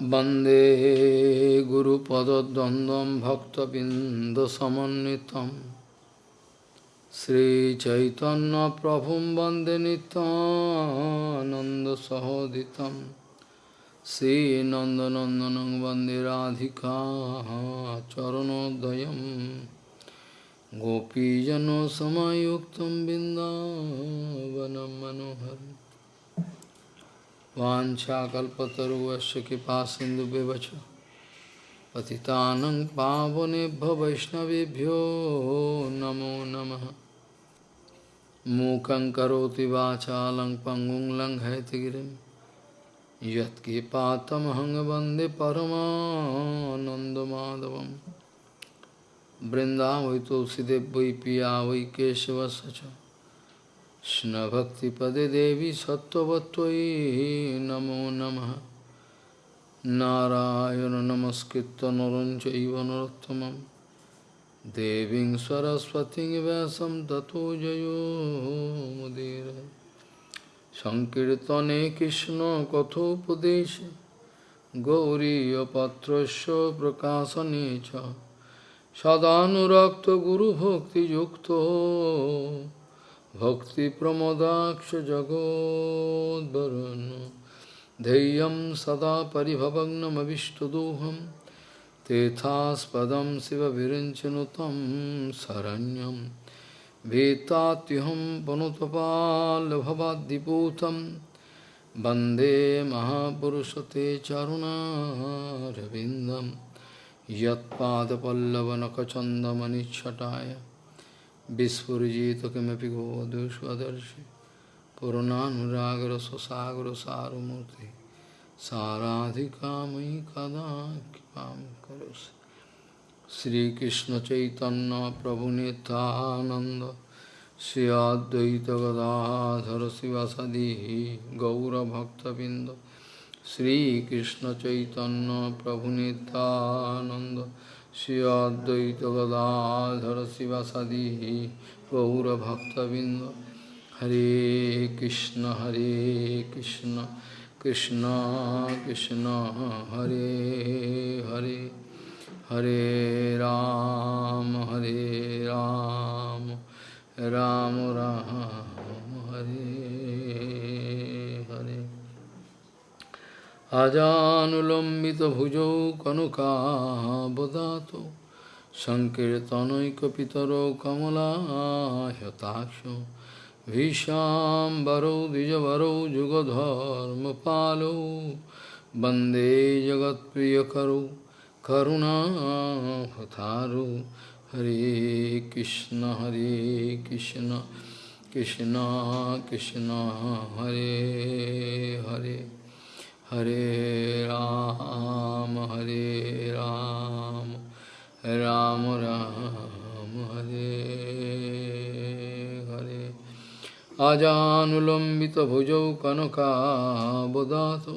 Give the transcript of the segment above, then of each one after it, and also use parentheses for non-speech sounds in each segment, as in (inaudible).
वंदे गुरुपदद्वन्द्वं भक्तबिन्दसमन्वितं। श्रीचैतन्यप्रभुं वंदे नितानन्दसहोदितं श्रीनन्दनन्दनं वंदे राधिका चरणोदयं गोपीजनसमयुक्तं बिन्दावनं मनोहरम्। वाञ्छाकल्पतरुवस्य कृपा सिन्धुव्यवच पतितानं पावनेभ्यो वैष्णवेभ्यो नमो नमः। मूकं करोति वाचालं पङ्गुं लङ्घयतिगिरिं यत्कृपातमहं वंदे परमानन्दमाधवं बृन्दावै तुलसीदेव वै पिया वै केशवस्य কৃষ্ণভক্তিপদে দেবী সত্যবত্যই নমো নম। নারায়ণ নমস্কৃত নরঞ্চৈব নরোত্তম দেবী সরস্বতী ব্যাসম ততো জয়োমুদীর সংকীর্তনে কৃষ্ণ কথোপদেশ গৌরীপত্র প্রকাশনে সদানুরক্ত গুরুভক্তিযুক্ত भक्तिप्रमोदाक्ष जगोद्वरुन् धैर्यं सदा परिभवग्नमविष्टदोहं तेथास्पदं शिवविरिञ्चनुतं शरण्यं भीतात्युहं पनुतपाल्भवाद्दिपूतं वंदे महापुरुषते चरुणारविन्दं यत्पादपल्लवनखचन्दमनिच्छटाय विस्फुजित किमपि गोवधुष्वदर्शि पूर्णानुरागरससागरसारमूर्ति साराधिका मयि कदा कृपा श्रीकृष्ण चैतन्य प्रभु नितानंद श्री अद्वैत गदाधर शिवासदि गौरभक्तबिंद श्रीकृष्ण चैतन्य प्रभु Nityananda Shri Advaita Gadadhara Sivasadi Gaura Bhakta Binda Hare Krishna Hare Krishna Krishna Krishna Hare Hare Hare Ram Hare Ram Ram Ram Hare अजानुलम्बितभुजौ कनुकाबदातो सङ्कीर्तनैकपितरौ कमलायताक्षो भीशाम्बरौ द्विजवरौ जुगधर्मपालौ, वंदे जगत्प्रियकरौ करुणाहतारु हरे कृष्ण हरे कृष्ण कृष्ण कृष्ण, हरे Hare. Hare Ram, Hare Ram, Ram Ram, Hare Hare. Ajanulambita bhujau kanaka bodhato,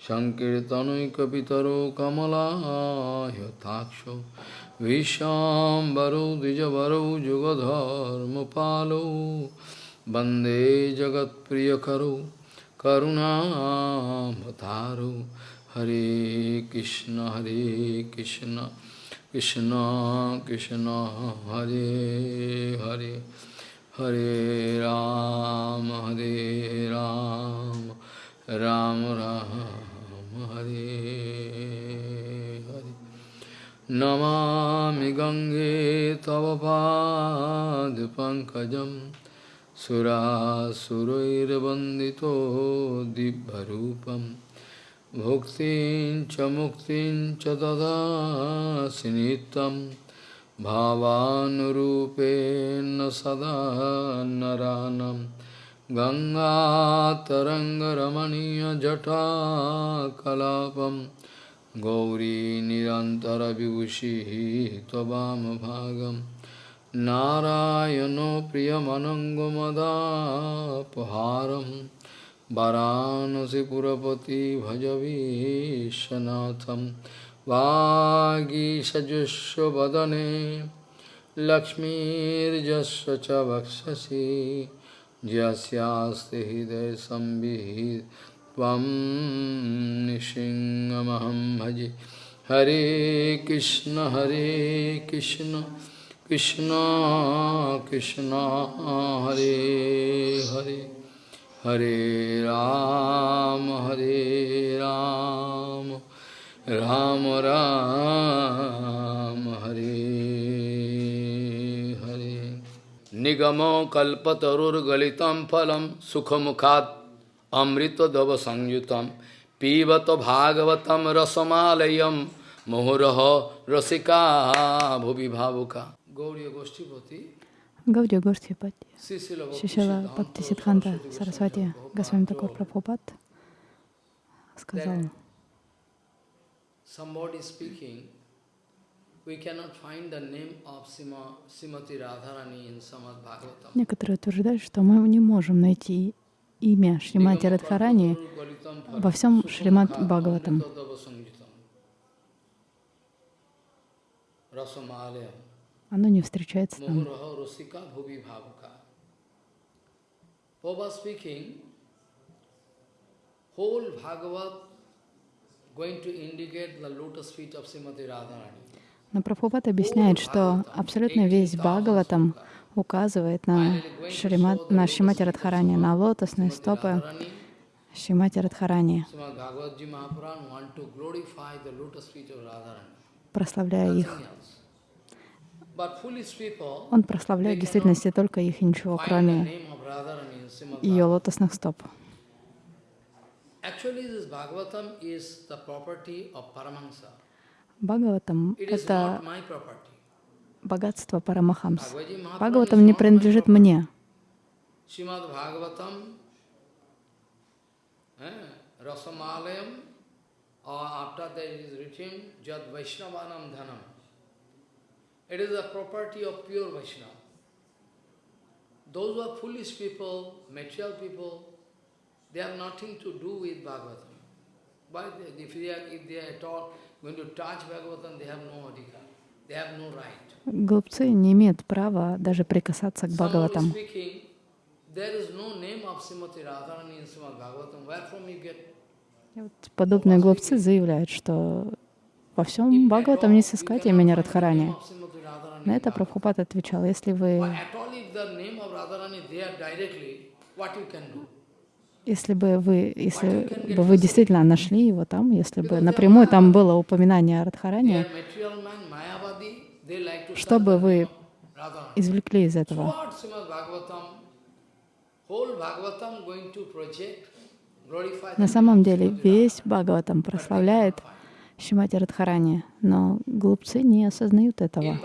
Sankirtanoikapitaro kamala yataksho, Vishambaro dijavaro jugadharma palo, Bande jagat priyakaro, करुणावतारो हरे कृष्ण हरे कृष्ण कृष्ण कृष्ण, हरे हरे हरे राम हरे राम राम राम, हरे हरे। नमामि गङ्गे तव पादपङ्कजम् सुरासुरैर्वन्दितो दिव्यरूपं भुक्तिं च मुक्तिं च ददासि नित्यं भावानुरूपेण सदा नरानं गङ्गातरङ्गरमणीयजटाकलापं गौरी निरन्तरविभूषिः त्ववामभागम् नारायण प्रियमनङ्गमदापहारं वरानसिपुरपति भजवीशनाथ वागीषजुष्वदने लक्ष्मीर्जस्व च वक्षसि जस्यास्ति हृदयसंविहित त्वं भजे। हरे कृष्ण हरे Krishna. Krishna Krishna Hare Hare Hare Ram Hare Ram Ram Ram Hare Hare Nigamo kalpatarur galitam phalam sukhamukhat amrita dava sangyutam pivata bhagavatam rasamalayam mohuraha rasika bhuvi bhavuka Гаудия Гошти Шишила Бхакти Сидханта Сарасвати Госвами Такур Прабхупад сказал. Некоторые утверждают, что мы не можем найти имя Шримати Радхарани во всем Шримат Бхагаватам. Оно не встречается там. Но Прабхупад объясняет, что абсолютно весь Бхагаватам указывает на, Шримат, на Шримати Радхарани, на лотосные стопы Шримати Радхарани, прославляя их. Он прославляет в действительности только их и ничего, кроме ее лотосных стоп. Бхагаватам — это богатство Парамахамс. Бхагаватам не принадлежит мне. Rasamalayam, or after that is written, Jad Vaishnavanam Dhanam. It is the property of pure Vaishnava. Those who are foolish people, material people, they have nothing to do with Bhagavatam. But if they are, if they are at all going to touch Bhagavatam, they have no adhikar, they have no right. Глупцы не имеют права даже прикасаться к Бхагаватам. Вот подобные глупцы заявляют, что во всем Бхагаватам не сыскать имени Радхарани. На это Прабхупад отвечал, если вы если бы вы, если бы вы действительно нашли его там, если бы напрямую там было упоминание о Радхаране, что бы вы извлекли из этого? На самом деле весь Бхагаватам прославляет Шимати Радхарани, но глупцы не осознают этого.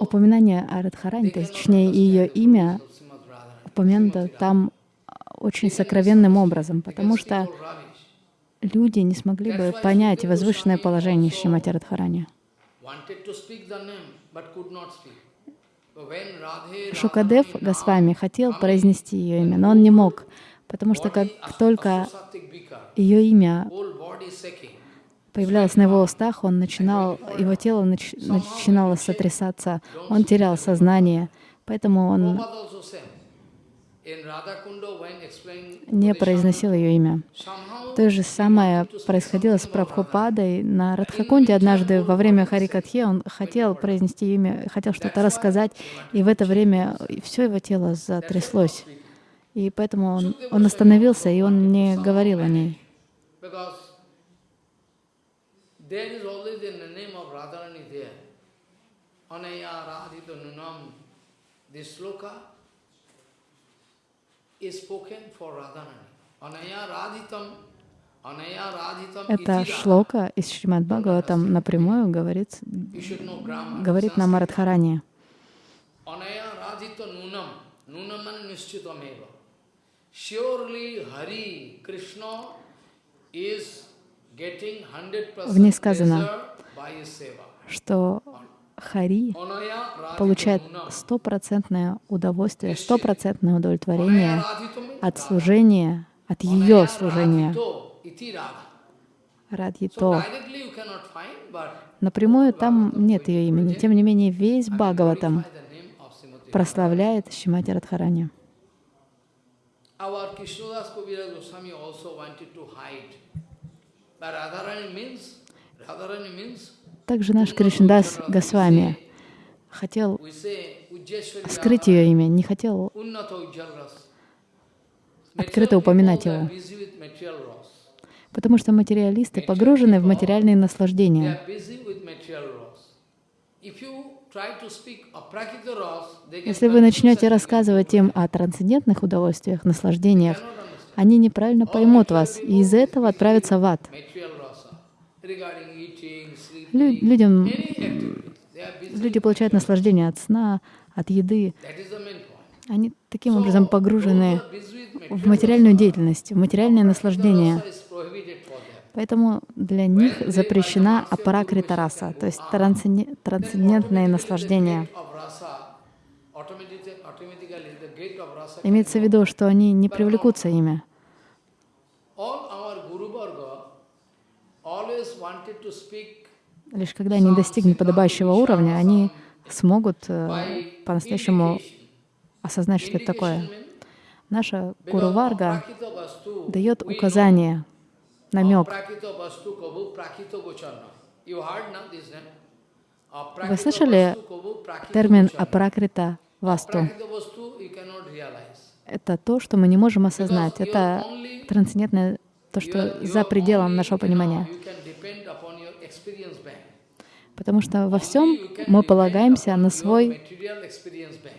Упоминание о Радхарани, точнее ее имя, упомянуто там очень сокровенным образом, потому что люди не смогли бы понять возвышенное положение Шримати Радхарани. Шукадев Госвами хотел произнести ее имя, но он не мог, потому что как только ее имя появлялось на его устах, он начинал, его тело нач, начинало сотрясаться, он терял сознание, поэтому он не произносил ее имя. То же самое происходило с Прабхупадой на Радхакунде. Однажды во время Харикатхи он хотел произнести имя, хотел что-то рассказать, и в это время все его тело затряслось. И поэтому он, он остановился, и он не говорил о ней. Sloka эта шлока из Шримад Бхагаватам напрямую говорит, говорит нам о Радхаране. В ней сказано, что Хари получает стопроцентное удовольствие, стопроцентное удовлетворение от служения, от ее служения. Радьито. Напрямую там нет ее имени. Тем не менее, весь Бхагаватам прославляет Шимати Радхарани. Также наш Кришндас Госвами хотел скрыть ее имя, не хотел открыто упоминать его, потому что материалисты погружены в материальные наслаждения. Если вы начнете рассказывать им о трансцендентных удовольствиях, наслаждениях, они неправильно поймут вас и из-за этого отправятся в ад. Лю- людям, busy. люди получают наслаждение от сна, от еды. Они таким образом погружены в материальную деятельность, в материальное наслаждение. Поэтому для них запрещена апаракрита раса, то есть трансценде- трансцендентное наслаждение. Имеется в виду, что они не привлекутся ими. All our Guru Varga always wanted to speak Лишь когда они достигнут подобающего уровня, они смогут э, по-настоящему осознать, что это такое. Наша Гуру Варга дает указание, намек. Вы слышали термин Gocharna. апаракрита васту? Это то, что мы не можем осознать. Это трансцендентное, то, что за пределом нашего понимания. You can depend upon your experience bank. Потому что во всем мы полагаемся на свой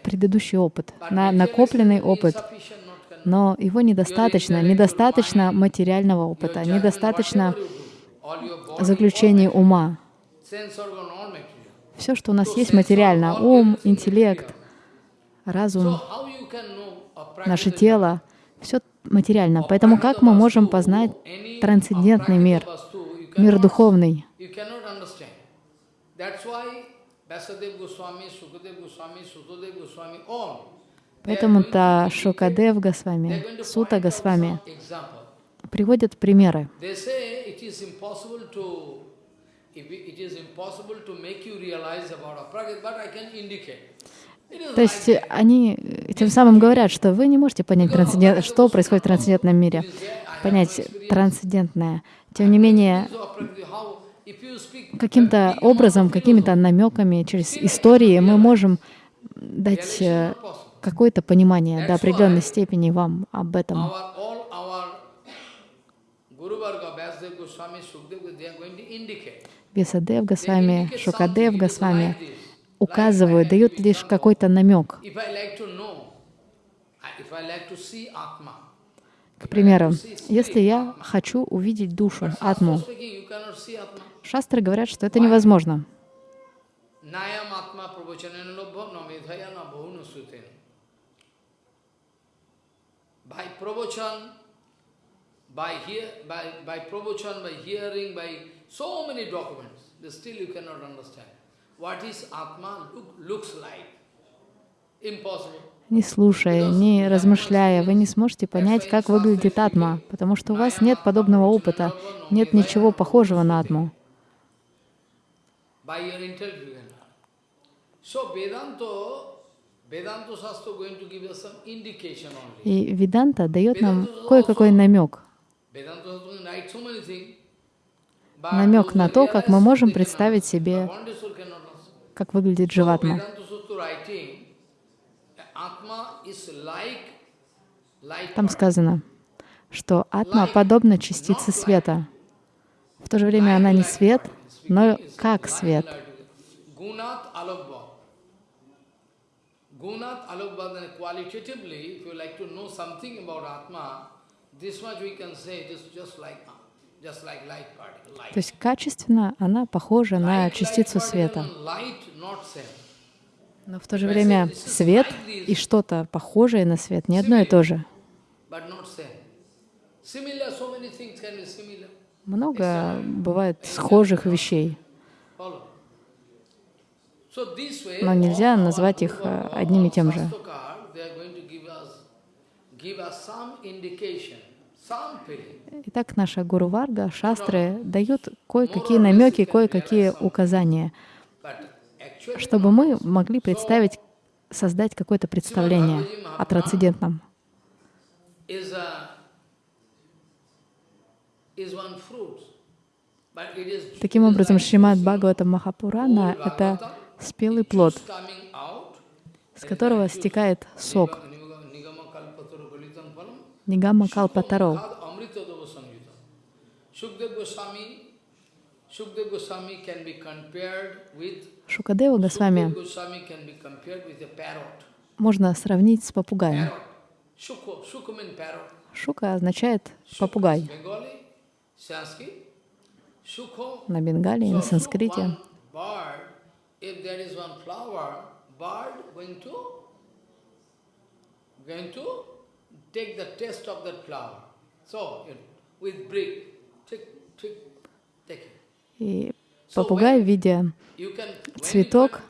предыдущий опыт, на накопленный опыт. Но его недостаточно, недостаточно материального опыта, недостаточно all ума. Все, что у нас есть материально, ум, интеллект, разум, наше тело, все материально. Поэтому как мы можем познать трансцендентный мир, мир духовный? Поэтому-то Шукадев Госвами, Сута Госвами приводят примеры. То есть они тем самым говорят, что вы не можете понять, трансцендент, что происходит в трансцендентном мире, понять трансцендентное. Тем не менее, каким-то образом, какими-то намеками, через истории мы можем дать э, какое-то понимание до определенной степени вам об этом. Весадев Госвами, Шукадев Госвами указывают, дают лишь какой-то намек. К примеру, если я хочу увидеть душу, атму, шастры говорят, что это невозможно. Nayam Atma Pravachanena Lobha Namedhaya na Bhuvna Suten. By pravachan, by hear, by, by pravachan, by hearing, by so many documents, but still you cannot understand. What is Atma look, looks like? Impossible. Не слушая, не размышляя, вы не сможете понять, как выглядит атма, потому что у вас нет подобного опыта, нет ничего похожего на атму. By your intellect you can learn. So Vedanta. И Веданта дает нам кое-какой намек, намек на то, как мы можем представить себе, как выглядит живатма. Там сказано, что атма подобна частице света. В то же время она не свет, но как свет. Gunat alokbha. Gunat alokbha, then qualitatively, if you like to know something about Atma, this much we can say it is just like just like light particle. Light. То есть качественно она похожа на частицу света. Но в то же время свет и что-то похожее на свет не одно и то же. but not same. Similar, so many things can be similar. Много бывает схожих вещей, но нельзя назвать их э, одним и тем же. Итак, наша Гуру Варга, шастры дают кое-какие намеки, кое-какие указания, чтобы мы могли представить, создать какое-то представление о трансцендентном. is a is one fruit, but it is Таким образом, Шримад Бхагаватам Махапурана — это спелый плод, с которого стекает сок. Нигама Калпатаро. Tad amrita dava samyuta. Shukdev Goswami, Shukdev Goswami can be compared with Шукадева Госвами можно сравнить с попугаем. Шука означает попугай на бенгале и So, на санскрите. И попугай, видя Цветок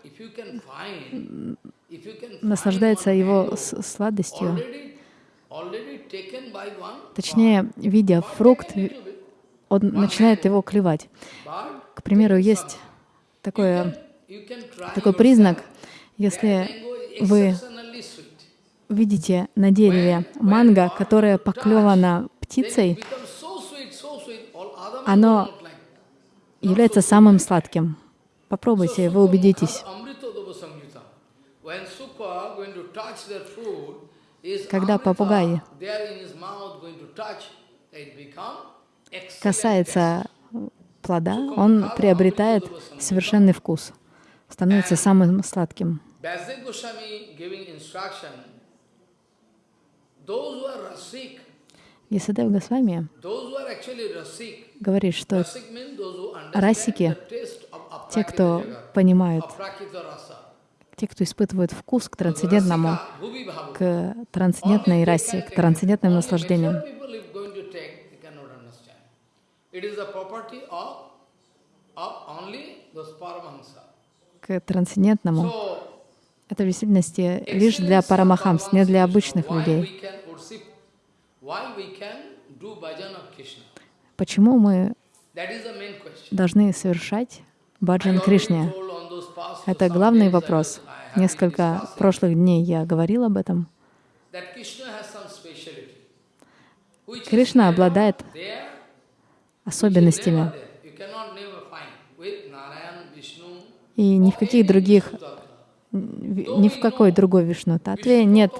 наслаждается его сладостью, точнее, видя фрукт, он начинает его клевать. К примеру, есть такое, такой признак, если вы видите на дереве манго, которое поклевано птицей, Оно является самым сладким. Попробуйте, вы убедитесь. Когда Amrita касается плода, он приобретает совершенный вкус, становится самым сладким. Ясадев Госвами говорит, что расики, те, кто понимают, те, кто испытывают вкус к трансцендентному, к трансцендентной расе, к трансцендентным наслаждениям. Only people if going to take, they cannot understand. It is the property of, of only those Paramahansa. К трансцендентному. So, Это в действительности лишь для парамахамс, не для обычных людей. Почему мы должны совершать баджан Кришне? Это главный вопрос. Несколько прошлых дней я говорил об этом. Кришна обладает особенностями. И ни в каких других, ни в какой другой Вишну Татве нет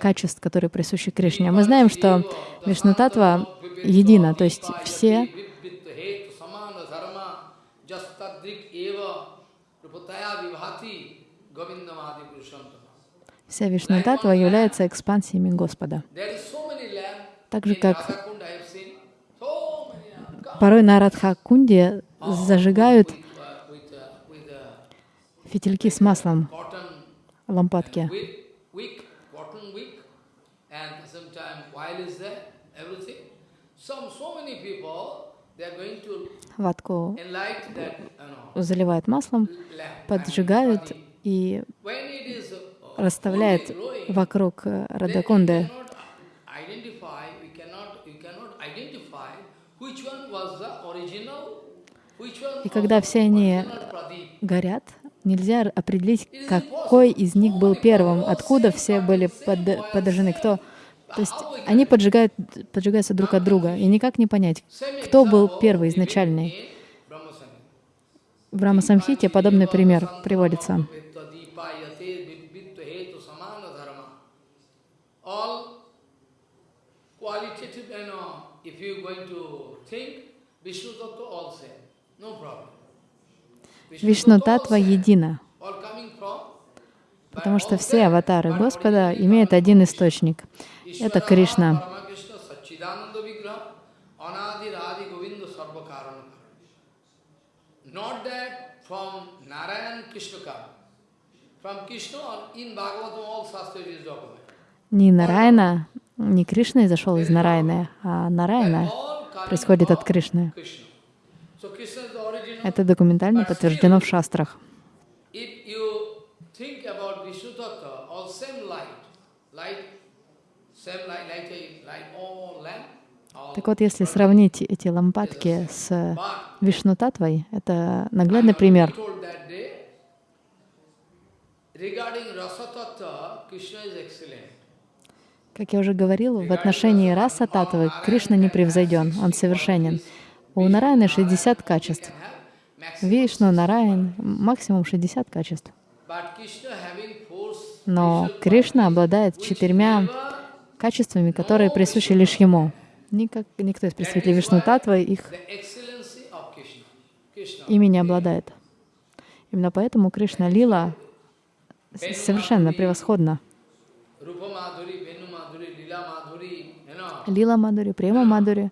качеств, которые присущи Кришне. Мы знаем, что Вишну Татва едина, то есть все Вся Вишну Татва является экспансиями Господа. Так же, как порой на Радха-кунде зажигают фитильки с маслом, лампадки. Ватку заливают маслом, поджигают и uh, расставляют вокруг э, Радакунды. cannot identify, we cannot, you cannot identify which one was the original, which one И когда все они горят, нельзя определить, какой из них был первым, откуда все были под- подожжены, кто. То есть они поджигают, поджигаются друг от друга, и никак не понять, кто был первый, изначальный. В Рамасамхите подобный пример приводится. Qualitative, you know, if you're going to think, Vishnu Tattva all same. Вишну Татва едина, потому что все аватары Господа имеют один источник. Это Кришна. Not that from Narayan Krishna Karma. From Krishna or in Bhagavatam all Shastra is documented. Не Нараяна, не Кришна изошел из Нараяны, а coming происходит от Кришны. So Krishna. Это документально подтверждено в шастрах. Так вот, если сравнить эти лампадки с But Вишну Татвой, это наглядный пример. Как я уже говорил, в отношении раса татвы Кришна не превзойден, он совершенен. У Нараяны 60 качеств. Вишну, Нараян, максимум 60 качеств. Но Кришна обладает четырьмя качествами, которые присущи лишь Ему. Никак, никто из представителей Вишну Татвы их ими не обладает. Именно поэтому Кришна Лила совершенно превосходна. Лила Мадури, Према Мадури.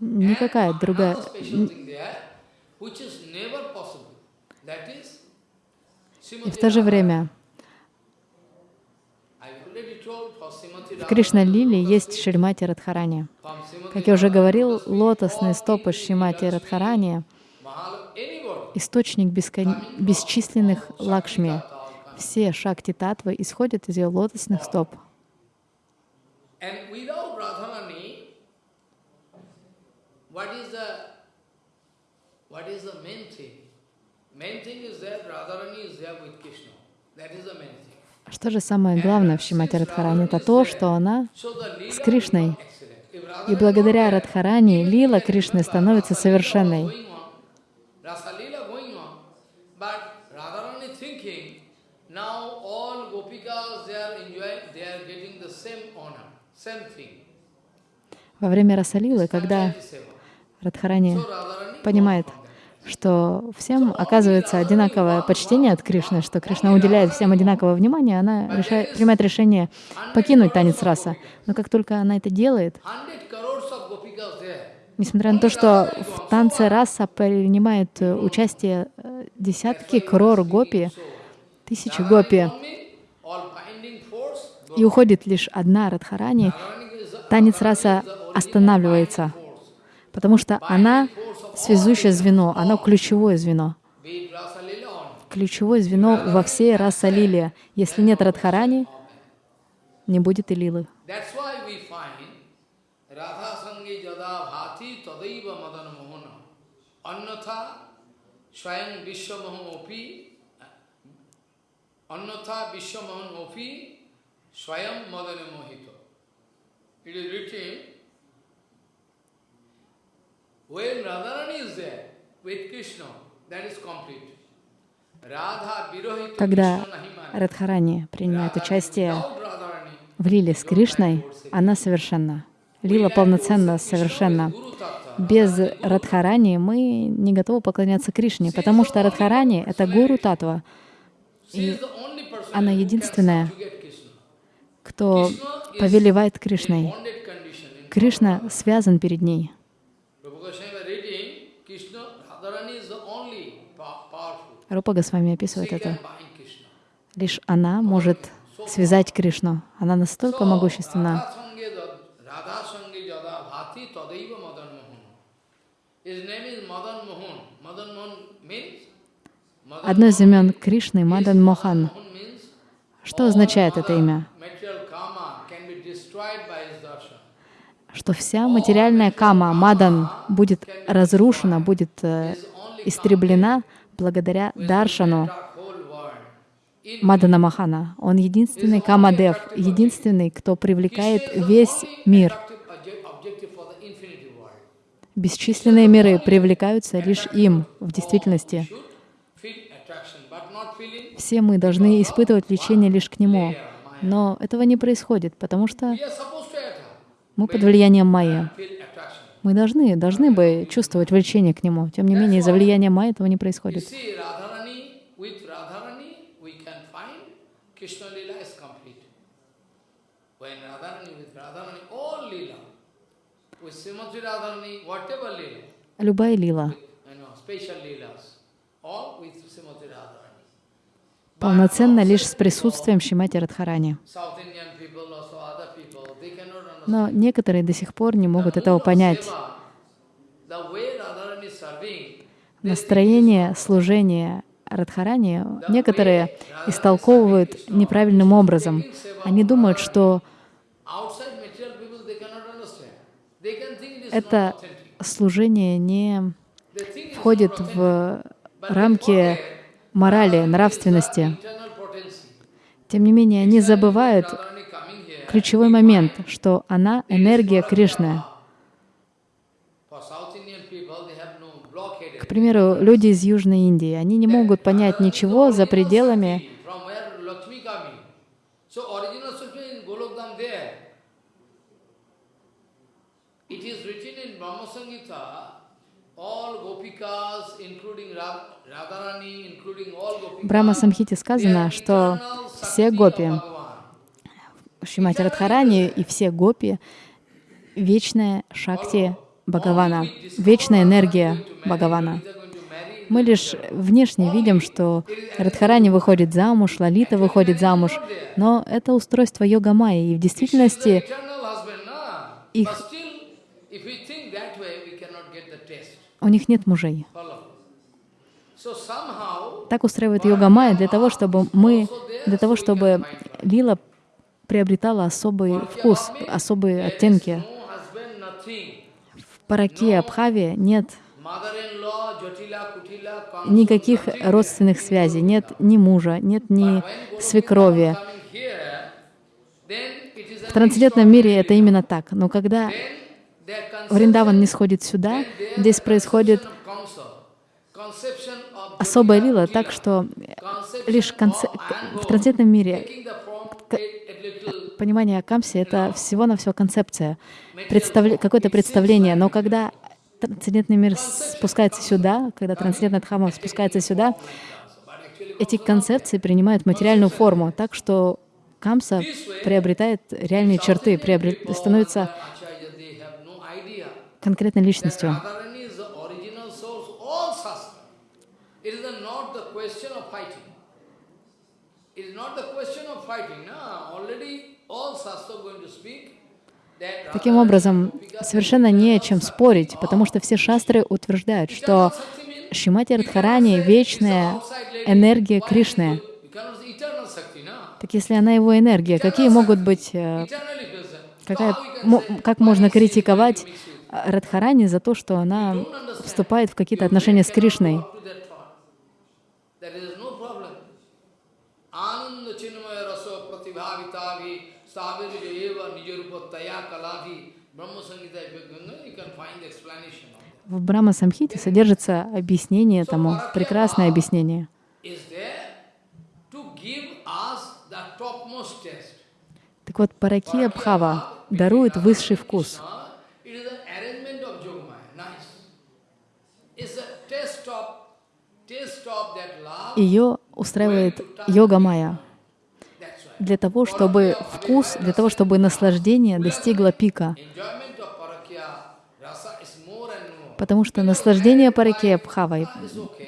Никакая другая... И в то же время в Кришна-лиле есть Шримати Радхарани. Как я уже говорил, лотосные стопы Шримати Радхарани — источник бескон... бесчисленных лакшми. Все шакти татвы исходят из ее лотосных стоп. Что же самое главное в Шимати Радхарани? Это то, что она с Кришной. И благодаря Радхарани лила Кришны становится совершенной. Во время Расалилы, когда Радхарани понимает, что всем оказывается одинаковое почтение от Кришны, что Кришна уделяет всем одинаковое внимание, она решает, принимает решение покинуть танец раса. Но как только она это делает, несмотря на то, что в танце раса принимает участие э, десятки крор гопи, тысячи гопи, и уходит лишь одна Радхарани, танец раса останавливается, потому что она связующее звено, оно ключевое звено. Ключевое звено во всей раса лилия. Если нет Радхарани, не будет и лилы. It is written When Radharani is there with Krishna, that is complete. Когда Радхарани принимает участие в лиле с Кришной, она совершенна. Лила полноценно совершенна. Без Радхарани мы не готовы поклоняться Кришне, потому что Радхарани — это гуру татва. И она единственная, кто повелевает Кришной. Кришна связан перед ней. Рупа Госвами описывает это. Лишь она может связать Кришну. Она настолько могущественна. Одно из имен Кришны — Мадан Мохан. Что означает это имя? Что вся материальная кама, Мадан, будет разрушена, будет э, истреблена благодаря Даршану Мадана Махана. Он единственный Камадев, единственный, кто привлекает весь мир. Бесчисленные миры привлекаются лишь им в действительности. Все мы должны испытывать влечение лишь к Нему. Но этого не происходит, потому что мы под влиянием Майя. Мы должны, должны бы чувствовать влечение к нему. Тем не менее, из-за влияния Майя этого не происходит. Любая лила, полноценно лишь с присутствием Шимати Радхарани. Но некоторые до сих пор не могут этого понять. Настроение служения Радхарани некоторые истолковывают неправильным образом. Они думают, что это служение не входит в рамки морали, нравственности. Тем не менее, они забывают ключевой момент, что она — энергия Кришны. К примеру, люди из Южной Индии, они не могут понять ничего за пределами в Брахма Самхите сказано, что все гопи, Шримати Радхарани и все гопи — вечная шакти Бхагавана, вечная энергия Бхагавана. Мы лишь внешне видим, что Радхарани выходит замуж, Лалита выходит замуж, но это устройство йога майи, и в действительности их, у них нет мужей. Так устраивает йога майя для того, чтобы мы, для того, чтобы лила приобретала особый вкус, особые оттенки. В Параке Абхаве нет никаких родственных связей, нет ни мужа, нет ни свекрови. В трансцендентном мире это именно так. Но когда Вриндаван не сходит сюда, здесь происходит особая лила, так что лишь в трансцендентном мире понимание о Камсе — это всего-навсего концепция, представ... какое-то представление. Но когда трансцендентный мир спускается сюда, когда трансцендентная Дхамма спускается сюда, эти концепции принимают материальную форму, так что Камса приобретает реальные черты, приобрет... становится конкретной личностью. Таким образом, совершенно не о чем спорить, потому что все шастры утверждают, что Шимати Радхарани — вечная энергия Кришны. Так если она его энергия, какие могут быть, э, какая, как можно критиковать Радхарани за то, что она вступает в какие-то отношения с Кришной? В Брахма Самхите содержится объяснение тому, прекрасное объяснение. Так вот, Параки Абхава дарует высший вкус. Ее устраивает йога майя для того, чтобы вкус, для того, чтобы наслаждение достигло пика. Потому что наслаждение паракия бхавой,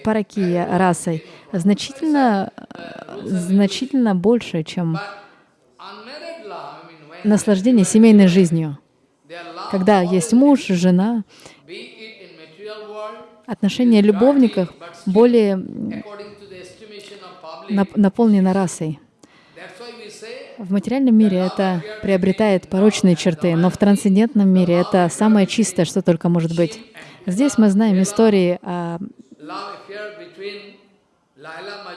паракия расой значительно, значительно больше, чем наслаждение семейной жизнью. Когда есть муж, жена, отношения любовников более наполнено расой. В материальном мире это приобретает порочные черты, но в трансцендентном мире это самое чистое, что только может быть. Здесь мы знаем истории о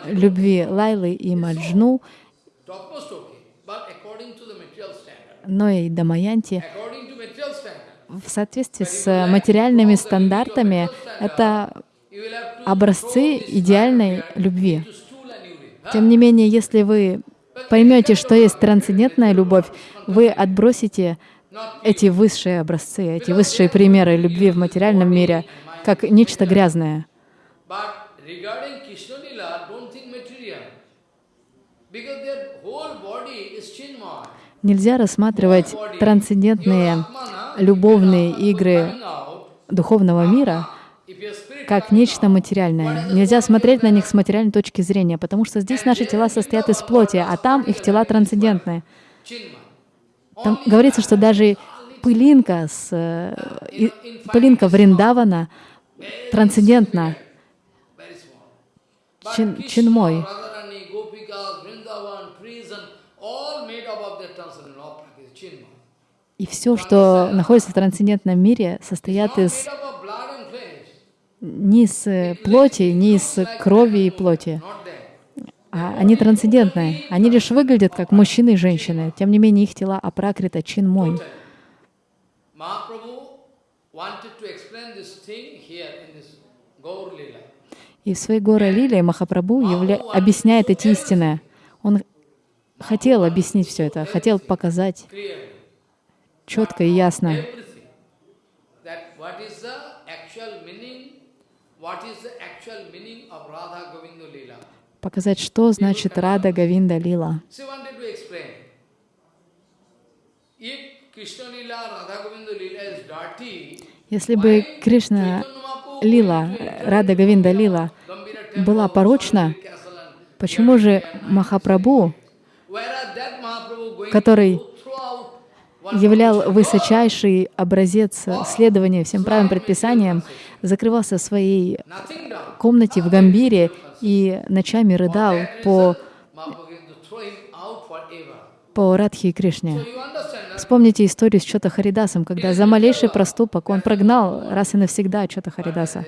любви Лайлы и Маджну, но и Дамаянти. В соответствии с материальными стандартами это образцы идеальной любви. Тем не менее, если вы поймете, что есть трансцендентная любовь, вы отбросите эти высшие образцы, эти высшие примеры любви в материальном мире, как нечто грязное. Нельзя рассматривать трансцендентные любовные игры духовного мира как нечто материальное. Нельзя смотреть на них с материальной точки зрения, потому что здесь наши тела состоят из плоти, а там их тела трансцендентные. Там говорится, что даже пылинка, с, э, пылинка Вриндавана трансцендентна. Чин, чинмой. И все, что находится в трансцендентном мире, состоят из из э, плоти, не из крови и плоти. А они трансцендентные. Они лишь выглядят как мужчины и женщины. Тем не менее, их тела апракрита, чин мой. И в своей горе Лиле Махапрабху явля... объясняет эти истины. Он хотел объяснить все это, хотел показать четко и ясно. Показать, что значит Рада Гавинда Лила. Если бы Кришна Лила, Рада Гавинда Лила была порочна, почему же Махапрабху, который являл высочайший образец следования всем правым предписаниям, закрывался в своей комнате в Гамбире и ночами рыдал по, по Радхи и Кришне. Вспомните историю с Чота Харидасом, когда за малейший проступок он прогнал раз и навсегда Чота Харидаса.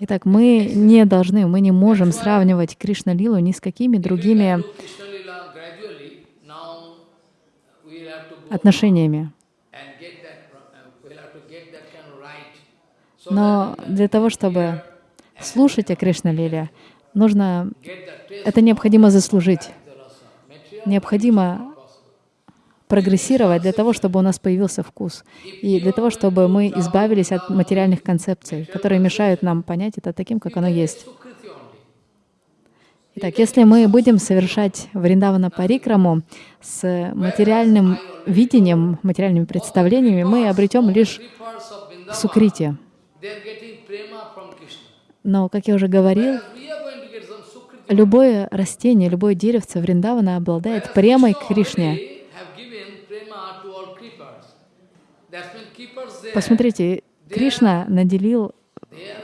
Итак, мы не должны, мы не можем сравнивать Кришна-лилу ни с какими другими отношениями. Но для того, чтобы слушать о Кришна-лиле, нужно, это необходимо заслужить. Необходимо прогрессировать для того, чтобы у нас появился вкус. И для того, чтобы мы избавились от материальных концепций, которые мешают нам понять это таким, как оно есть. Итак, если мы будем совершать Вриндавана Парикраму с материальным видением, материальными представлениями, мы обретем лишь сукрити. Но, как я уже говорил, любое растение, любое деревце Вриндавана обладает премой к Кришне. Посмотрите, Кришна наделил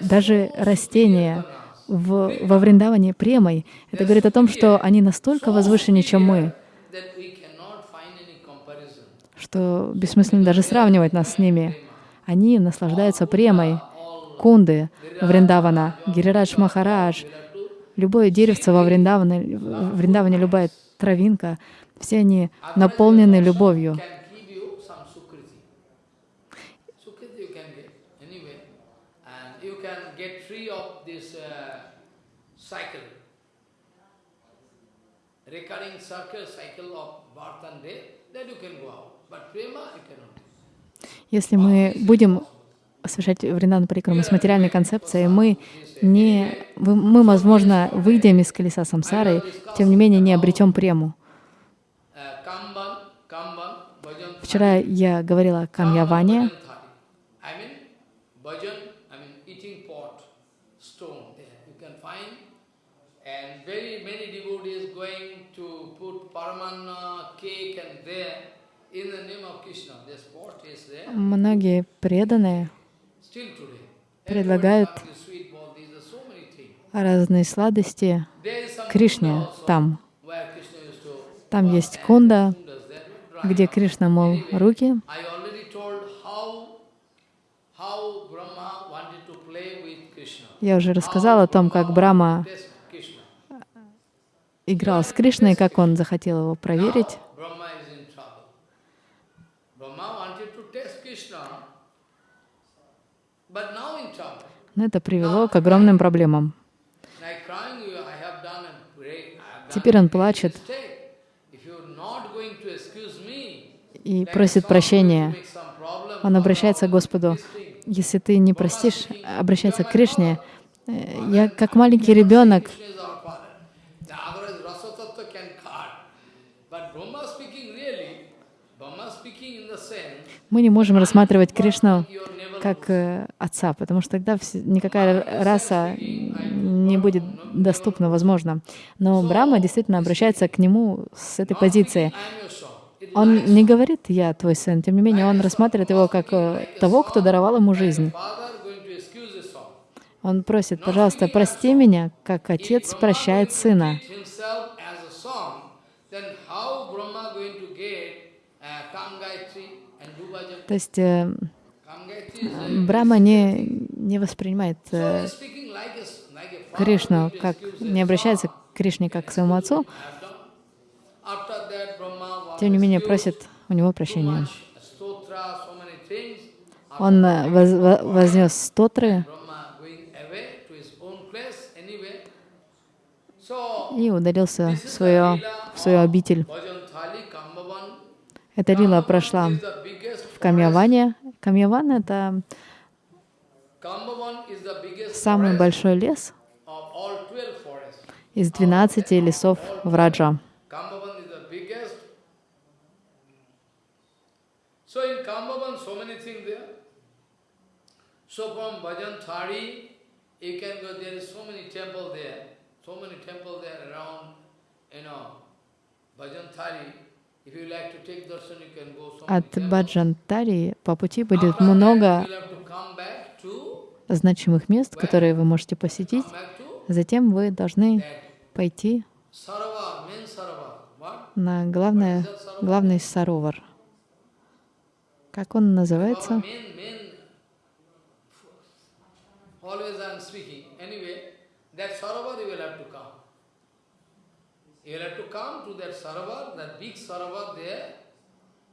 даже растения в, во Вриндаване премой. Это говорит о том, что они настолько возвышеннее, чем мы, что бессмысленно даже сравнивать нас с ними. Они наслаждаются премой. Кунды Вриндавана, Гирирадж Махарадж, любое деревце во Вриндаване, в Вриндаване, любая травинка, все они наполнены любовью. recurring circle, cycle of birth and death, then you can go out. But prema, you cannot. Если мы будем совершать вриндан парикраму с материальной концепцией, мы, не, мы, возможно, выйдем из колеса самсары, тем не менее не обретем прему. Вчера я говорила о камьяване. Многие преданные предлагают разные сладости Кришне там. Там есть кунда, где Кришна мол руки. Я уже рассказала о том, как Брама играл с Кришной, как он захотел его проверить. Но это привело к огромным проблемам. Теперь он плачет и просит прощения. Он обращается к Господу. Если ты не простишь, обращается к Кришне. Я как маленький ребенок мы не можем рассматривать Кришну как э, отца, потому что тогда никакая раса не будет доступна, возможно. Но Брахма действительно обращается к нему с этой позиции. Он не говорит «я твой сын», тем не менее он рассматривает его как э, того, кто даровал ему жизнь. Он просит, пожалуйста, прости меня, как отец прощает сына. То есть э, Брахма не, не воспринимает э, Кришну, как, не обращается к Кришне как к своему отцу, тем не менее просит у него прощения. Он э, воз, вознес стотры и удалился в, свое, в свою обитель. Эта лила прошла Камьяване. Камьяван — это самый большой лес из 12 лесов в Раджа. Thari, you. От Баджантари по пути будет много значимых мест, которые вы можете посетить. Затем вы должны пойти на главное, главный саровар. Как он называется? You have to come to that Sarovar, that big Sarovar there,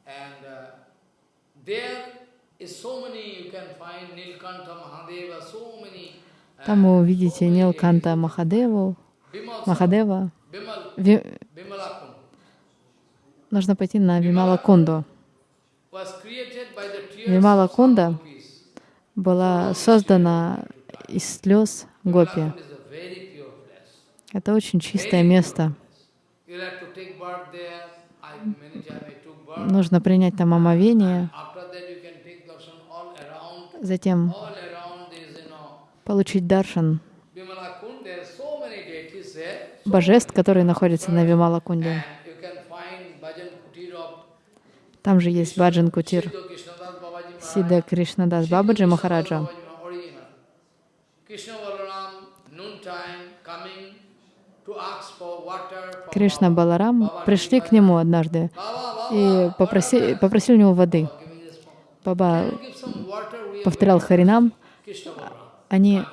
and uh, there is so many, you can find Nilkanta Mahadeva, so many. Там вы увидите Нилканта Махадеву, Махадева. Ви... Нужно пойти на Вимала Кунду. Вимала Кунда была создана из слез гопи. Это очень чистое место. Нужно принять там омовение, затем получить даршан. Божеств, которые находятся на Вимала-кунде. Там же есть Баджан Кутир, Сида Кришнадас Бабаджи Махараджа. Кришна Баларам пришли к нему однажды и попросили, попросили у него воды. Баба повторял Харинам, они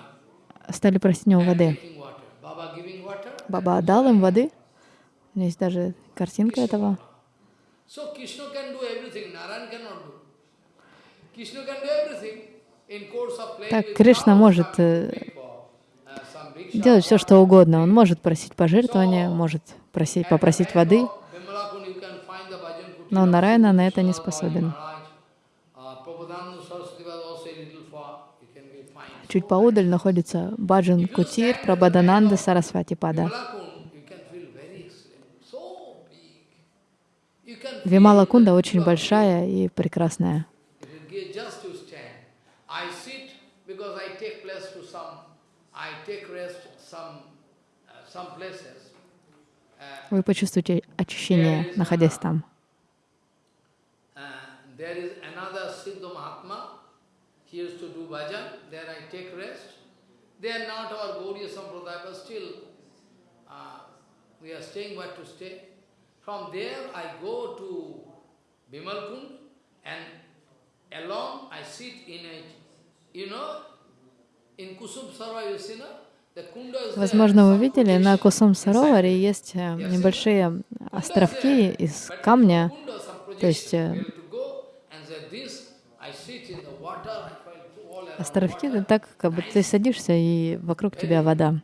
стали просить у него воды. Баба дал им воды. У меня есть даже картинка этого. Так, Кришна может э, делать все, что угодно. Он может просить пожертвования, может просить, попросить воды, но Нарайна на это не способен. Чуть поудаль находится Баджан Кутир Прабадананда Сарасвати Пада. Вимала Кунда очень большая и прекрасная. Gaudiya Sampradaya, but still uh, we are staying where to stay. From there I go to Bimalkund and along I sit in a, you know, in Kusum Sarva, you see, no? Возможно, вы видели, на Кусум Сароваре есть э, небольшие островки из камня, то есть э, островки так, как бы ты садишься, и вокруг тебя вода.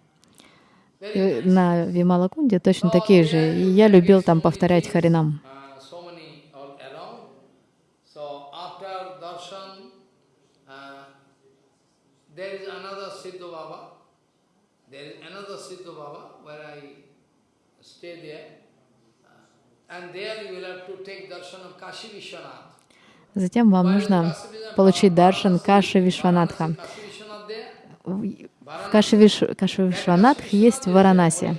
И на Вималакунде точно такие же. И я любил там повторять Харинам. Затем вам нужно получить даршан Каши Вишванатха. В Каши, Виш... Каши Вишванатх есть в Варанаси.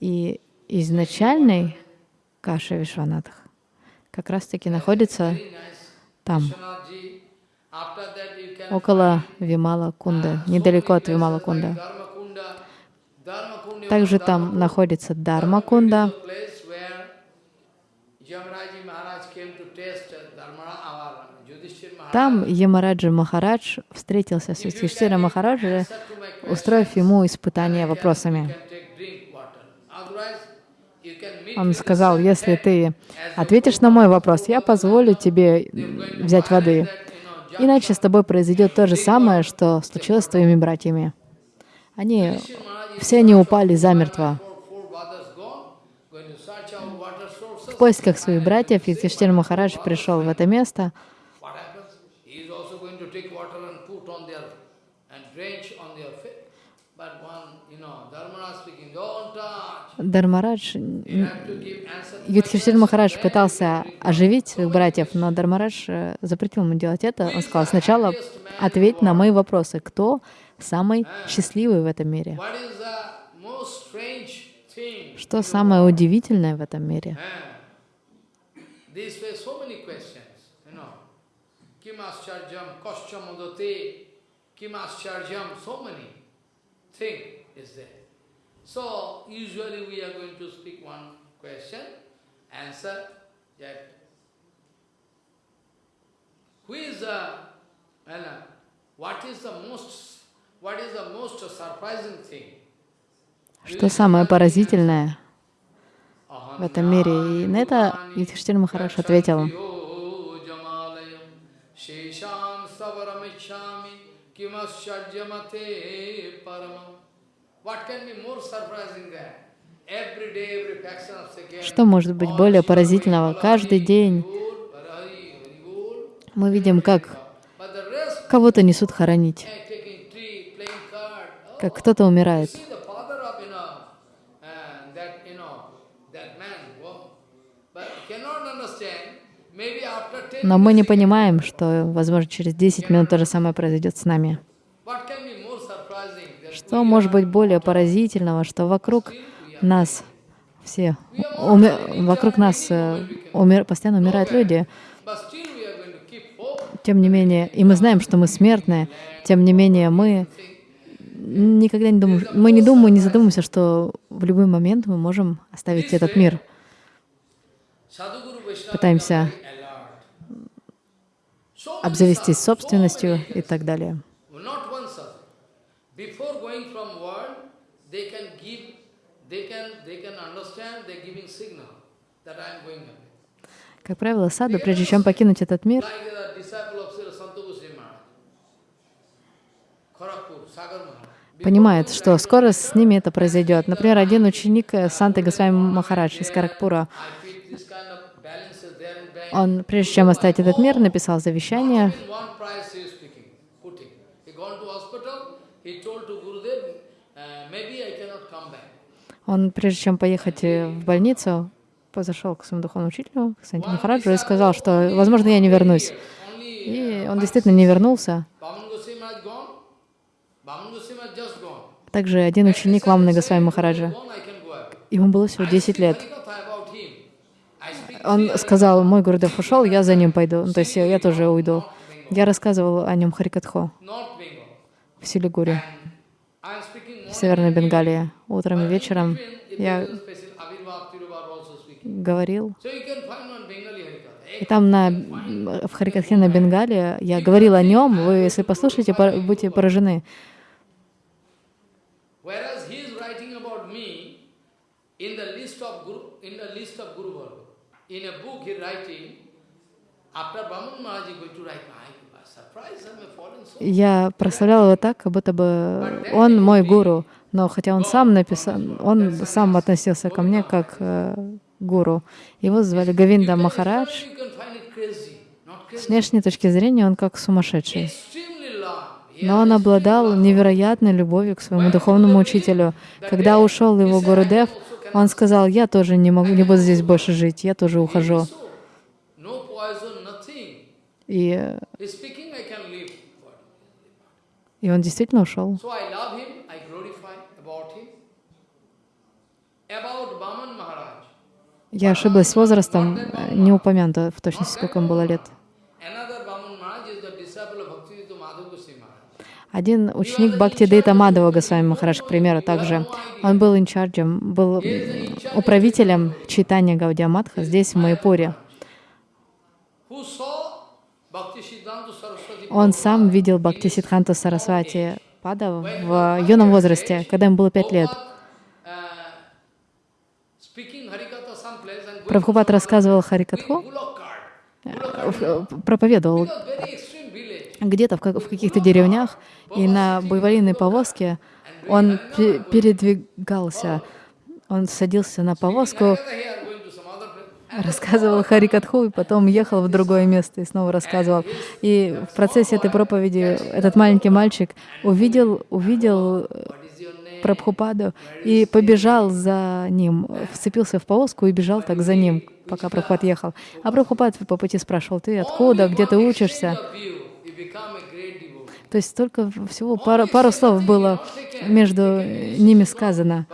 И изначальный Каши Вишванатх как раз-таки находится там. около Вимала Кунды, недалеко от Вимала Кунда. Также там находится Дарма Кунда. Там Ямараджа Махарадж встретился с Юдхиштира Махараджа, устроив ему испытание вопросами. Он сказал, если ты ответишь на мой вопрос, я позволю тебе взять воды. Иначе с тобой произойдет то же самое, что случилось с твоими братьями. Они, все они упали замертво. В поисках своих братьев Юдхиштир Махарадж пришел в это место. Дармарадж, Юдхиштир Махарадж пытался оживить своих братьев, но Дармарадж э, запретил ему делать это. Он сказал, сначала ответь на мои вопросы. Кто самый счастливый в этом мире? Что самое удивительное в этом мире? So, usually we are going to speak one question, answer that who is the, and what is the most, Что самое поразительное в этом мире? И на это Юдхиштир Махараш ответил. Что может быть более поразительного? Каждый день мы видим, как кого-то несут хоронить, как кто-то умирает. Но мы не понимаем, что, возможно, через 10 минут то же самое произойдет с нами. Что может быть более поразительного, что вокруг нас все, умер, вокруг нас э, умер, постоянно умирают люди, тем не менее, и мы знаем, что мы смертные, тем не менее, мы никогда не думаем, мы не думаем, не задумываемся, что в любой момент мы можем оставить этот мир. Пытаемся обзавестись собственностью и так далее. Как правило, саду, прежде чем покинуть этот мир, понимает, что скоро с ними это произойдет. Например, один ученик Санты Госвами Махарадж из Каракпура, он, прежде чем оставить этот мир, написал завещание, Он, прежде чем поехать э, в больницу, позашел к своему духовному учителю, к Санти Махараджу, и сказал, что, возможно, я не вернусь. И он действительно не вернулся. Также один ученик Вамны Госвами Махараджа, ему было всего 10 лет. Он сказал, мой Гурдев ушел, я за ним пойду, то есть я тоже уйду. Я рассказывал о нем Харикатхо в Силигуре в Северной Бенгалии. Утром и вечером я говорил. И там на, в Харикатхе на Бенгале я говорил о нем, вы, если послушаете, будете поражены. In a book he writing, after Brahman Maharaj is going to write, я прославлял его так, как будто бы он мой гуру, но хотя он сам написал, он сам относился ко мне как э, гуру. Его звали Гавинда Махарадж. С внешней точки зрения он как сумасшедший. Но он обладал невероятной любовью к своему духовному учителю. Когда ушел его Гурудев, он сказал, я тоже не могу, не буду здесь больше жить, я тоже ухожу. И и он действительно ушел. Я ошиблась с возрастом, не упомянуто в точности, сколько ему было лет. Один ученик Бхакти Дейта Мадава Госвами Махарадж, к примеру, также, он был инчарджем, был управителем читания Гаудия Матха здесь, в Майпуре. Он сам видел Бхакти Сидханту Сарасвати Пада в юном возрасте, когда ему было пять лет. Прабхупад рассказывал Харикатху, проповедовал где-то в, каких-то деревнях, и на буйволиной повозке он передвигался, он садился на повозку, рассказывал Харикатху, и потом ехал в другое место и снова рассказывал. И в процессе этой проповеди этот маленький мальчик увидел, увидел Прабхупаду и побежал за ним, вцепился в повозку и бежал так за ним, пока Прабхупад ехал. А Прабхупад по пути спрашивал, ты откуда, где ты учишься? То есть только всего пару, пару слов было между ними сказано.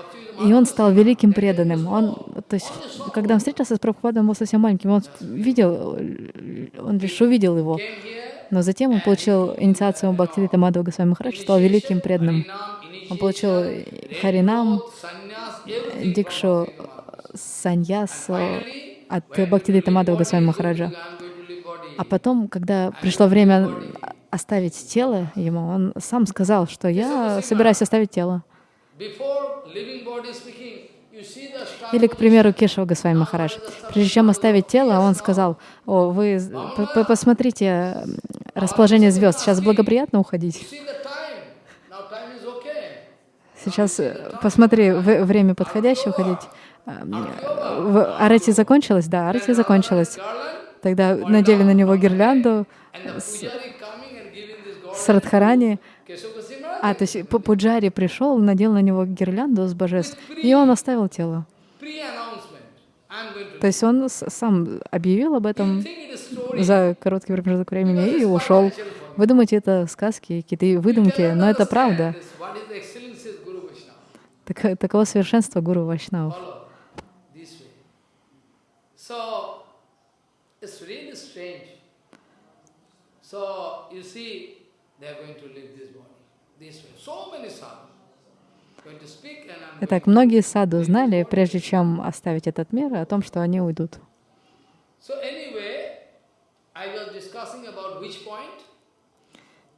И он стал великим преданным. Он, то есть, когда он встретился с Прабхупадом, он был совсем маленьким. Он видел, он лишь увидел его. Но затем он получил инициацию Бхактивита Мадхава Госвами Махарадж, стал великим преданным. Он получил Харинам, Дикшу, Саньясу от Бхактивита Мадхава Госвами Махараджа. А потом, когда пришло время оставить тело ему, он сам сказал, что я собираюсь оставить тело. Или, к примеру, Кешава Госвами Махарадж. Прежде чем оставить тело, он сказал, «О, вы посмотрите расположение звезд, сейчас благоприятно уходить». Сейчас э, посмотри, время подходящее уходить. Арати закончилась? Да, Арати закончилась. Тогда надели на него гирлянду с, с Радхарани. А, то есть Пуджари пришел, надел на него гирлянду с божеств, и он оставил тело. То есть он сам объявил об этом за короткий промежуток времени и ушел. Вы думаете, это сказки, какие-то выдумки, но это правда. Так, таково совершенство Гуру Вайшнавов. So, you see, they are going to leave this body. Итак, многие саду знали, прежде чем оставить этот мир, о том, что они уйдут.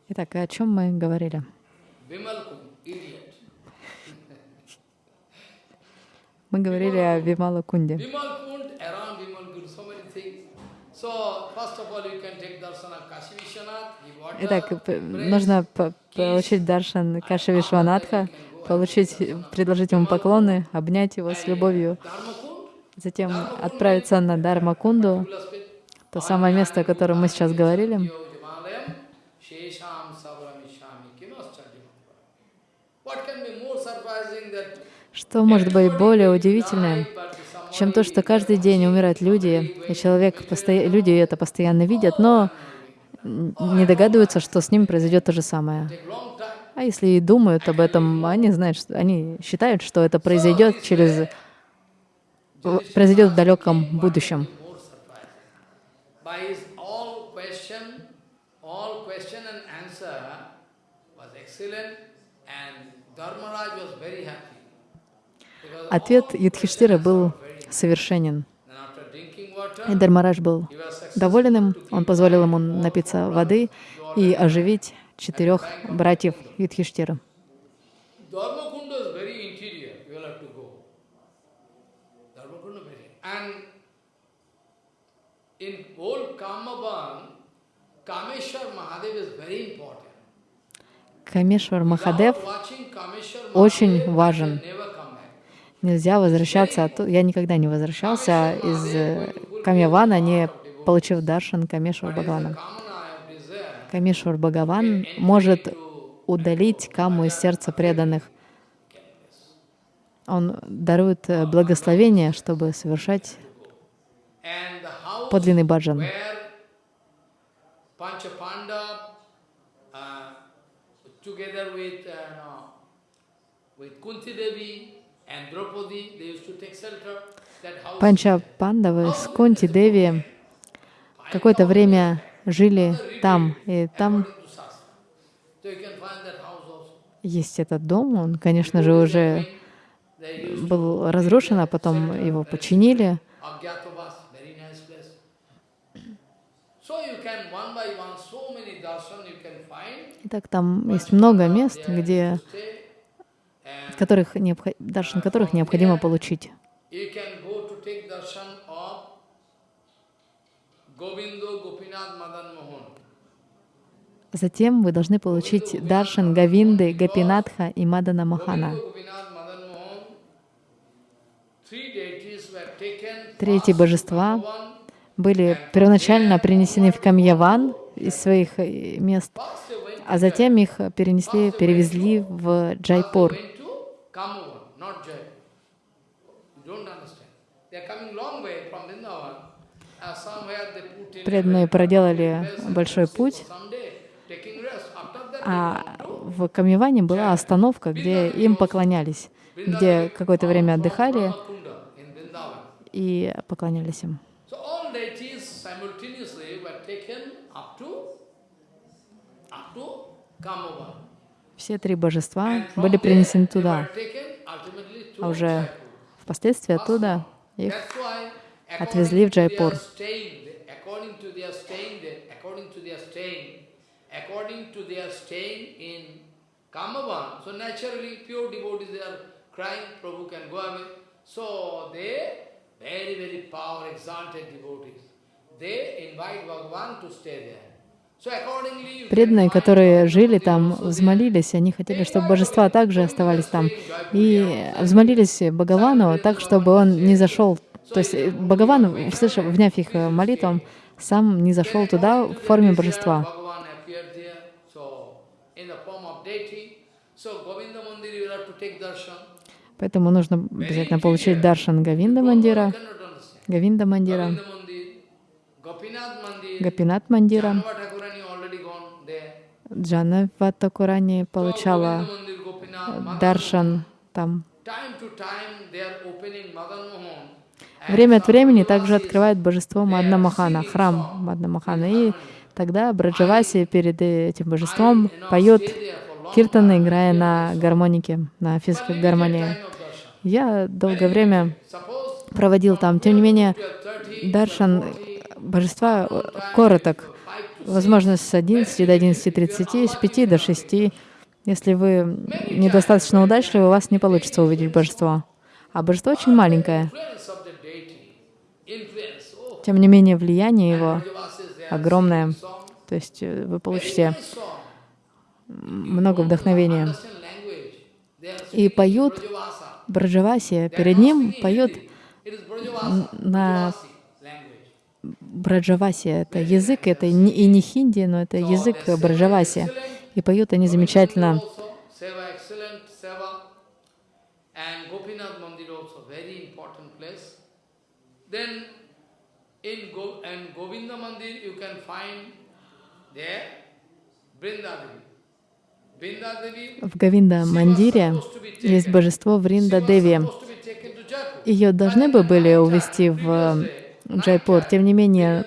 Итак, о чем мы говорили? Мы говорили о Вимала Кунде. Итак, нужно получить даршан Каши Вишванатха, получить, предложить ему поклоны, обнять его с любовью, затем отправиться на Дармакунду, то самое место, о котором мы сейчас говорили. Что может быть более удивительным, чем то, что каждый день умирают люди, и человек, постоя... люди это постоянно видят, но не догадываются, что с ним произойдет то же самое. А если и думают об этом, они знают, что они считают, что это произойдет через произойдет в далеком будущем. Ответ Юдхиштира был совершенен. И Дharmaraj был доволен им, он позволил ему напиться воды и оживить четырех братьев Юдхиштира. Камешвар Махадев очень важен. Нельзя возвращаться. Я никогда не возвращался из э, Камьявана, не получив даршан Камешвар Бхагавана. Камешвар Бхагаван может удалить каму из сердца преданных. Он дарует э, благословение, чтобы совершать подлинный баджан. with, uh, with Kunti Devi, Панча Пандавы с Кунти Деви какое-то время жили там, и там. Есть этот дом, он, конечно же, уже был разрушен, а потом его починили. Итак, там есть много мест, где, которых необхо- даршан которых необходимо получить. Затем вы должны получить даршан Гавинды, Гапинатха и Мадана Махана. To божества были первоначально принесены в Камьяван из своих э, мест, а затем их перенесли, перевезли в Джайпур. To Kamavan, not Jai. You don't understand. They are coming long way from Vrindavan. Uh, Преданные проделали большой путь, а в Камьяване была остановка, где им поклонялись, где какое-то время отдыхали и поклонялись им. Все три божества были принесены туда, а уже впоследствии оттуда их отвезли в Джайпур. they invite Bhagavan to stay there. Преданные, которые жили там, взмолились, они хотели, чтобы божества также оставались там. И взмолились Бхагавану так, чтобы он не зашел. То есть Бхагаван, услышав, вняв их э, молитву, он сам не зашел туда в форме божества. Поэтому нужно обязательно получить даршан Гавинда Мандира. Гавинда Мандира, Гапинат Мандира. Janava Thakurani already gone there. Джана Ваттакурани So получала даршан там. Время от времени также открывает божество Мадна Махана, храм Мадна Махана. И тогда Браджаваси перед этим божеством поет киртаны, играя на гармонике, на физической гармонии. Я долгое время проводил там. Тем не менее, you are 30, даршан божества короток. Возможно, с 11 до 11.30, с 5 до 6. Если вы недостаточно удачливы, у вас не получится увидеть божество. А божество очень маленькое. Тем не менее, влияние его огромное. То есть э, вы получите много вдохновения. И поют. Браджаваси. Перед ним поют на. Браджаваси. Это язык, это и не хинди, но это язык Браджаваси. И поют они замечательно. В Гавинда Мандире есть божество Вринда Деви. Ее должны бы были увезти в Джайпур. Тем не менее,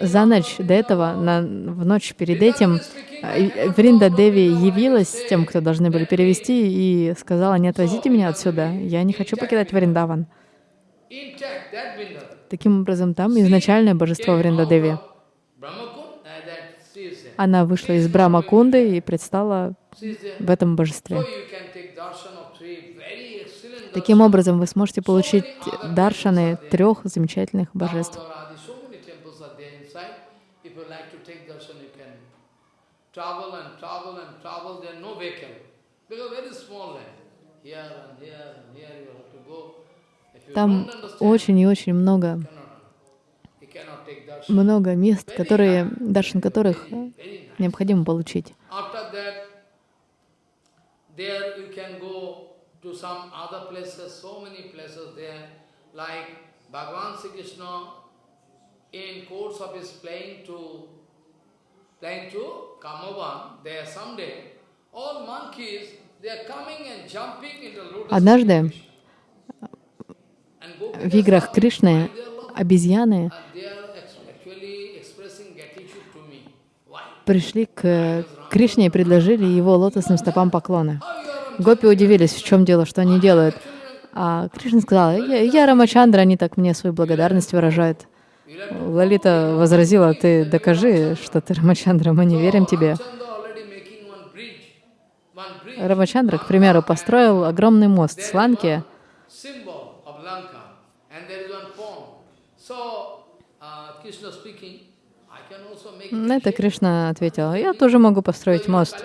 за ночь до этого, на, в ночь перед этим, э, Вринда Деви явилась тем, кто должны были перевести, и сказала, не отвозите меня отсюда, я не хочу покидать Вриндаван. Таким образом, там изначальное божество Вринда Деви. Она вышла из Брамакунды и предстала в этом божестве. you can take darshan of three very excellent Таким образом, вы сможете получить даршаны трех замечательных божеств. Там очень и очень много, много мест, которые, даршан которых э, необходимо получить. To some other places, so many places there, like Bhagavan Sri Krishna in course of his playing to playing to Kamavan, there someday, all monkeys, they are coming and jumping into lotus Однажды В играх Кришны обезьяны пришли к Кришне и предложили его лотосным стопам поклоны. Гопи удивились, в чем дело, что они делают. А Кришна сказал, я, я Рамачандра, они так мне свою благодарность выражают. Лалита возразила, ты докажи, что ты Рамачандра, мы не верим тебе. Рамачандра, к примеру, построил огромный мост с Ланки. На это Кришна ответил, я тоже могу построить мост.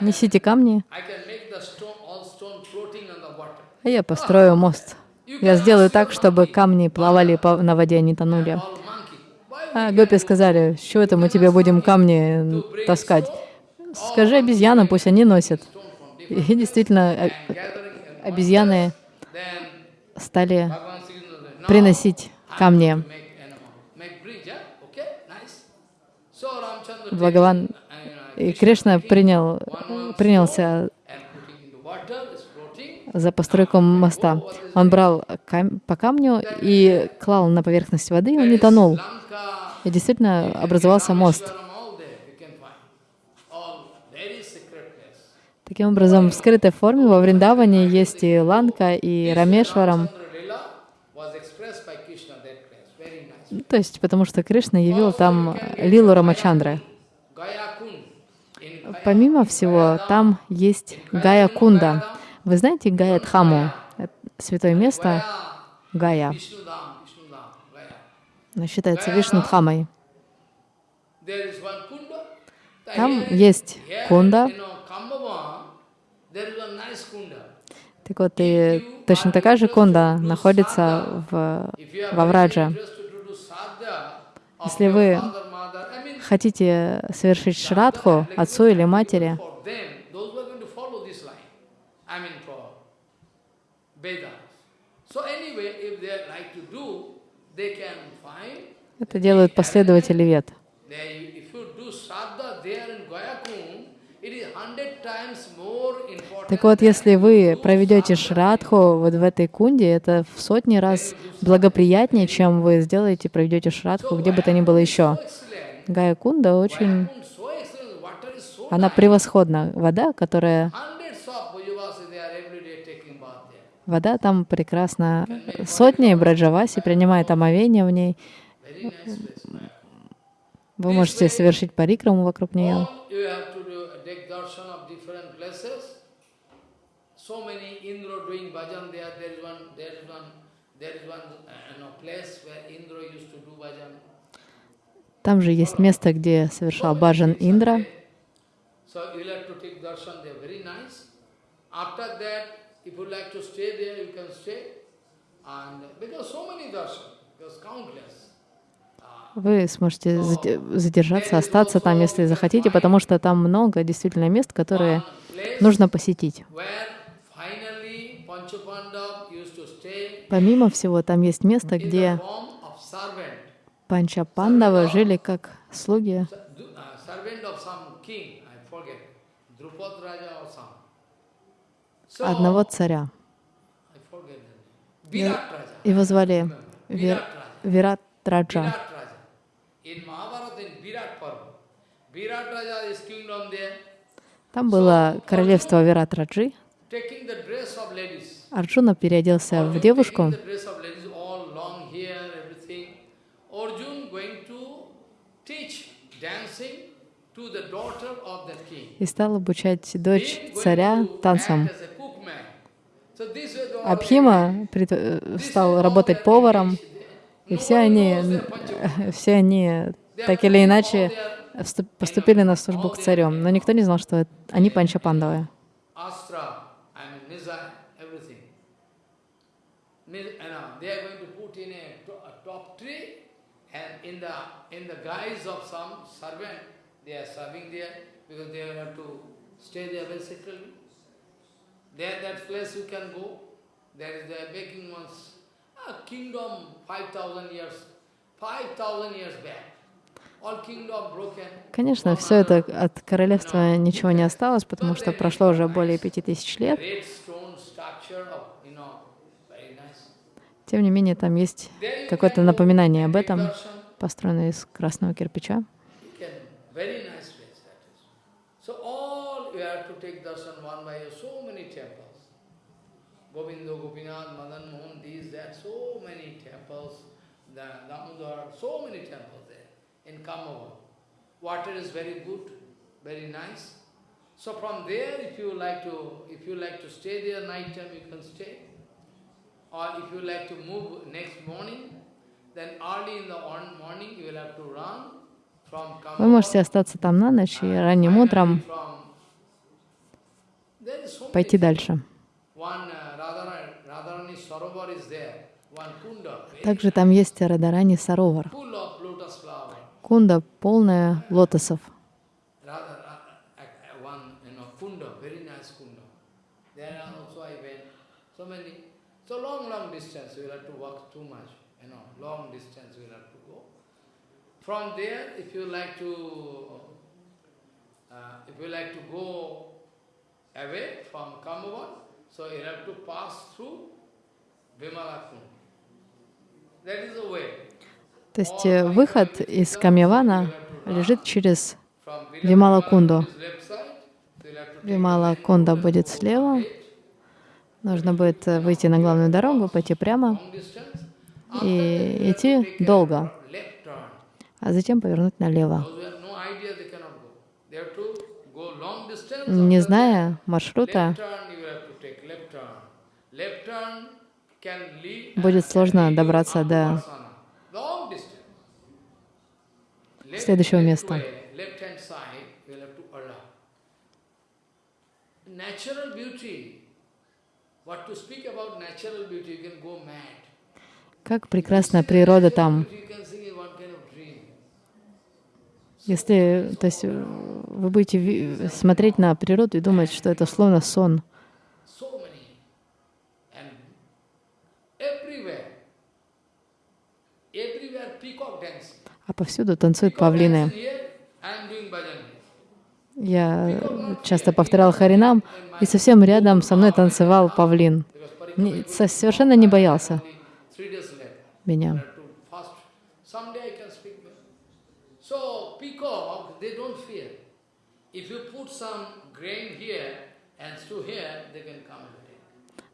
Несите камни, а я построю мост. Я сделаю так, чтобы камни плавали на воде, а не тонули. А гопи сказали, с чего это мы тебе будем камни таскать? Скажи обезьянам, пусть они носят. И действительно, обезьяны стали приносить камни. Бхагаван и Кришна принял, принялся за постройку моста. Он брал кам по камню и клал на поверхность воды, и он не тонул. И действительно образовался мост. Таким образом, в скрытой форме во Вриндаване есть и Ланка, и Рамешварам. То есть, потому что Кришна явил там Лилу Рамачандры. Помимо всего, там есть Гая Кунда. Вы знаете Гая Дхаму? Святое место Гая. Оно считается Вишну Дхамой. Там есть кунда. Так вот, и точно такая же кунда находится в, во Врадже. Если вы хотите совершить шрадху отцу или матери, это делают последователи вет. Так вот, если вы проведете шрадху вот в этой кунде, это в сотни раз благоприятнее, чем вы сделаете, проведете шрадху где бы то ни было еще. Гая кунда очень... Она превосходна. Вода, которая... Вода там прекрасна. Сотни браджаваси принимают омовение в ней. Вы можете совершить парикраму вокруг нее. there. Is one, there is one, there is place where Indra used to do bhajan. Там же есть место, где совершал баджан Индра. Вы сможете задержаться, остаться там, если захотите, потому что там много действительно мест, которые нужно посетить. Помимо всего, там есть место, где Панча Пандавы жили как слуги одного царя. Его звали Вир, Вират. Там было королевство Вират Раджи. Арджуна переоделся в девушку. И стал обучать дочь царя танцам. Абхима стал работать поваром, и все они, все они так или иначе поступили на службу к царю. Но никто не знал, что они панчапандавы. tree and in the, in the guise of some servant, they are serving there because they have to stay there basically. There, that place you can go. There is the baking one's a kingdom 5,000 years, 5,000 years back. Конечно, все это от королевства ничего не осталось, потому что прошло уже более пяти тысяч лет. Тем не менее, там есть какое-то напоминание об этом, построенное из красного кирпича. Very nice place that is. So all you have to take darshan one by so many temples. Govinda, Gopinath, Madan Mohan, these, that, so many temples. The Damodar, so many temples there in Kamavan. Water is very good, very nice. So from there, if you like to, if you like to stay there night time, you can stay. Or if you like to move next morning, then early in the morning you will have to run from Вы можете Kamavan. остаться там на ночь и ранним утром kunda, very Также там есть Радарани Саровар. Кунда полная лотосов. Uh, uh. From there, if you like to, uh, if you like to go away from Kamavan, so you have to pass through Vimala Kund. That is the way. То есть э, выход из Камьявана лежит через From Вимала Vilamala Кунду. is left side, so you have to take Вимала very Кунда good будет слева. Нужно будет э, выйти на главную дорогу, пойти прямо, и идти долго, а затем повернуть налево. Turn can lead Будет сложно добраться до следующего места. way, Left hand side, Если, то есть, э, вы будете смотреть на природу и думать, что это словно сон. А повсюду танцуют павлины. Я часто повторял Харинам, и совсем рядом со мной танцевал павлин. Не- совершенно не боялся меня.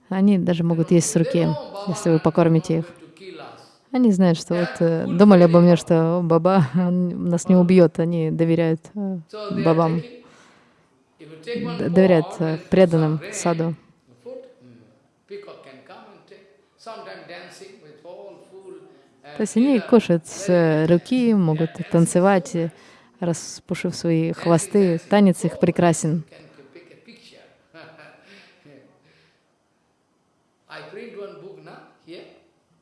Они даже могут есть с руки, если вы покормите их. Они знают, что вот э, думали обо мне, что «О, Баба (laughs) он нас не убьет. Они доверяют э, бабам, доверяют э, преданным саду. mm, То есть они кушают с руки, могут танцевать, распушив свои хвосты. Танец их прекрасен.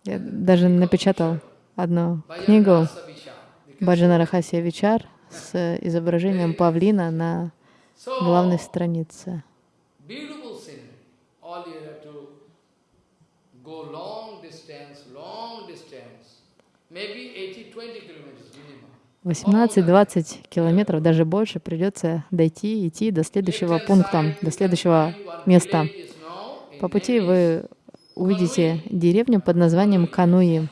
Я даже напечатал одну книгу Баджана Рахасия Вичар с э, изображением павлина на главной странице. maybe 80-20 kilometers. 18-20 километров, даже больше, придется дойти, идти до следующего пункта, до следующего места. По пути вы увидите деревню под названием Кануи.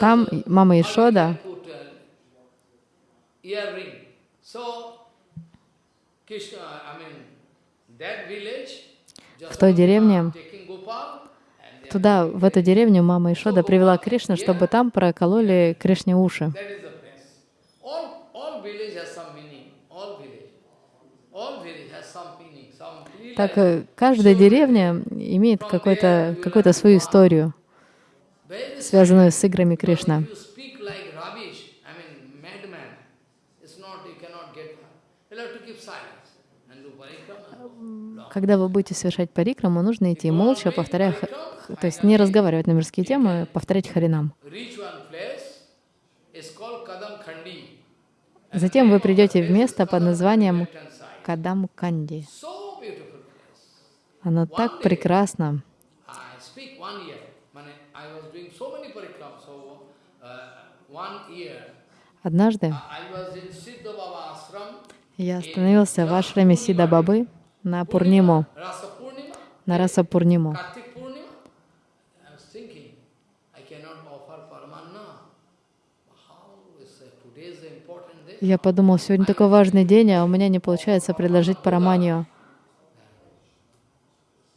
Там мама Ишода that village, В той деревне, туда, в эту деревню мама Ишода привела Кришну, чтобы там прокололи Кришне уши. Так э, каждая деревня имеет какую-то свою историю, связанную с играми Кришна. Когда вы будете совершать парикраму, нужно идти молча, повторяя, то есть не разговаривать на мирские темы, повторять харинам. Затем вы придете в место под названием. Кадам Канди. Оно так прекрасно. Uh. Однажды я остановился в ашраме Сида Бабы на Пурниму, на Раса Пурниму. Я подумал, сегодня такой важный день, а у меня не получается предложить параманию.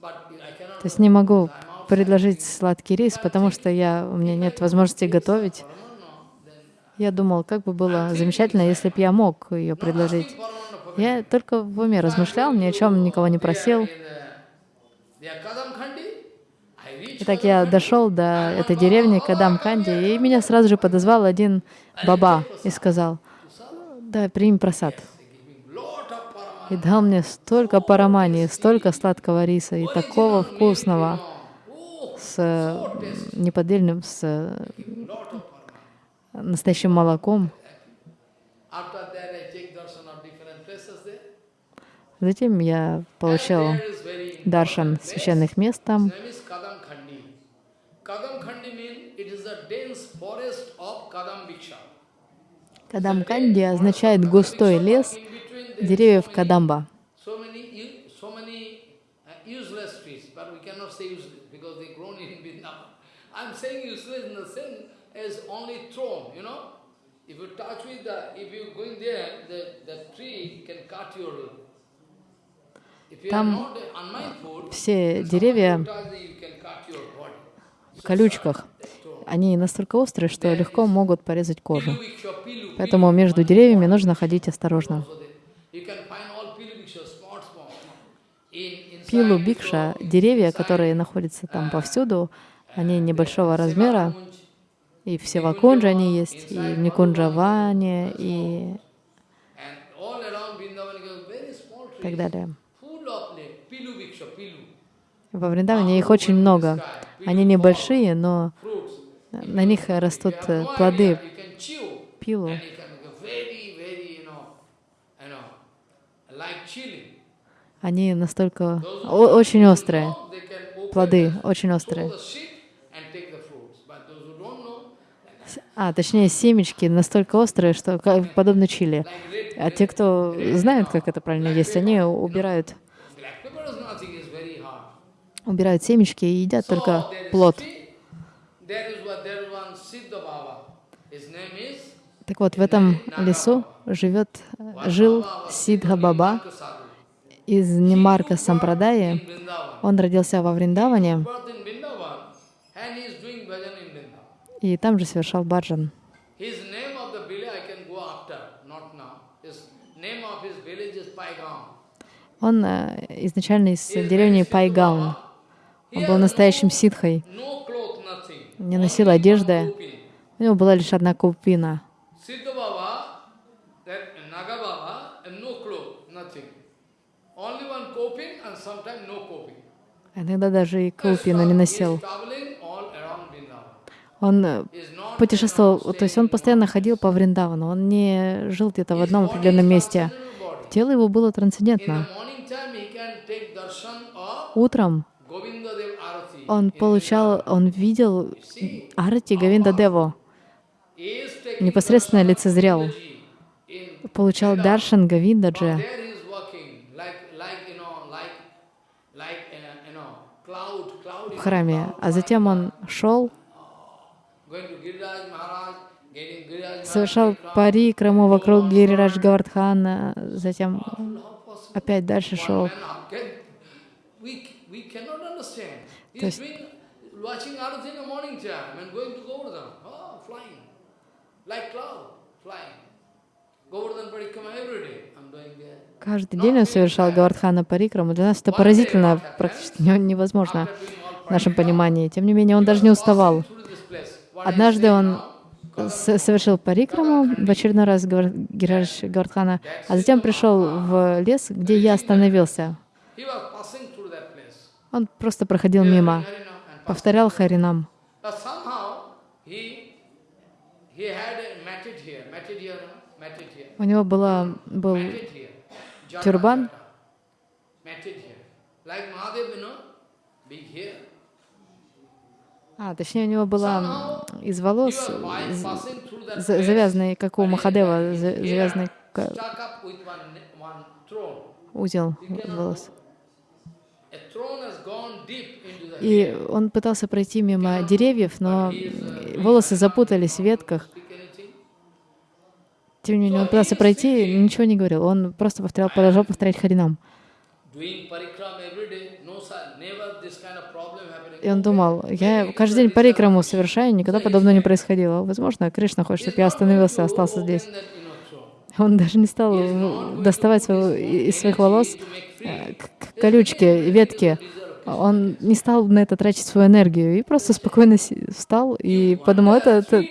То есть не могу предложить сладкий рис, потому что я, у меня нет возможности готовить. Я думал, как бы было замечательно, если бы я мог ее предложить. Я только в уме размышлял, ни о чем никого не просил. Итак, я дошел до этой деревни Кадам-Канди, и меня сразу же подозвал один баба и сказал, да, прими просад. И дал мне столько парамани, столько сладкого риса и такого вкусного, с неподдельным, с настоящим молоком. Затем я получил даршан священных мест там. Кадам Канди означает густой лес деревьев Кадамба. So many, u- so many uh, useless trees, but we cannot say useless because they grown in Vrindavan. I'm saying useless in the as only thrown, you know. If you touch with the, if you going there, the, the tree can cut your. Там Все деревья в колючках, они настолько острые, что легко могут порезать кожу. Поэтому между деревьями нужно ходить осторожно. Пилу бикша, деревья, которые находятся там повсюду, они небольшого размера, и в Севакунже они есть, и в Никунджаване, и так далее. Во Вриндаване их очень много. Они небольшие, но на них растут э, плоды пилу. Они настолько очень острые. Плоды очень острые. the seed and take the fruits. But those who don't know, А, точнее, семечки настолько острые, что как- подобно чили. А те, кто знают, как это правильно есть, они убирают, убирают семечки и едят только плод. Так вот, в этом лесу живет, жил Сидха Баба из Немарка Сампрадаи. Он родился во Вриндаване Birth in Vrindavan, and he is doing bhajan in Vrindavan. И там же совершал баджан. Он э, изначально из деревни Пайгаун. Он был настоящим ситхой, не носил одежды. У него была лишь одна купина. Иногда даже и купину не носил. He is traveling all around Vrindavan. Он э, путешествовал, то есть он постоянно ходил по Вриндавану, он не жил где-то в одном определенном месте. Тело его было трансцендентно. Утром он получал, он видел Арати Гавинда Деву, непосредственно лицезрел, получал Даршан Гавиндаджи. like like uh, в храме, а затем он шел, going to Giriraj Maharaj, getting Giriraj Maharaj. Совершал пари Краму вокруг Гирирадж Гавардхана, затем опять дальше шел. То есть-. Каждый день он совершал Гавардхана Парикраму. Для нас это поразительно, практически не- невозможно в нашем понимании. Тем не менее, он даже не уставал. Through this place. What Однажды он совершил парикраму в очередной раз Гирирадж Гавардхана, а затем пришел в лес, где я остановился. Он просто проходил мимо, повторял Харинам. У него была, был here. А, точнее, у него была из волос place, завязанный, как у Махадева, завязанный узел волос. И он пытался пройти мимо деревьев, но м, волосы запутались в ветках. Тем не менее, он пытался пройти, ничего не говорил. Он просто повторял, продолжал повторять Харинам. И он думал, я каждый день парикраму совершаю, никогда подобного не происходило. Возможно, Кришна хочет, чтобы я остановился, остался здесь. Он даже не стал э, доставать своего- из своих волос э, колючки, ветки. Он не стал на это тратить свою энергию и просто спокойно встал и подумал, это, это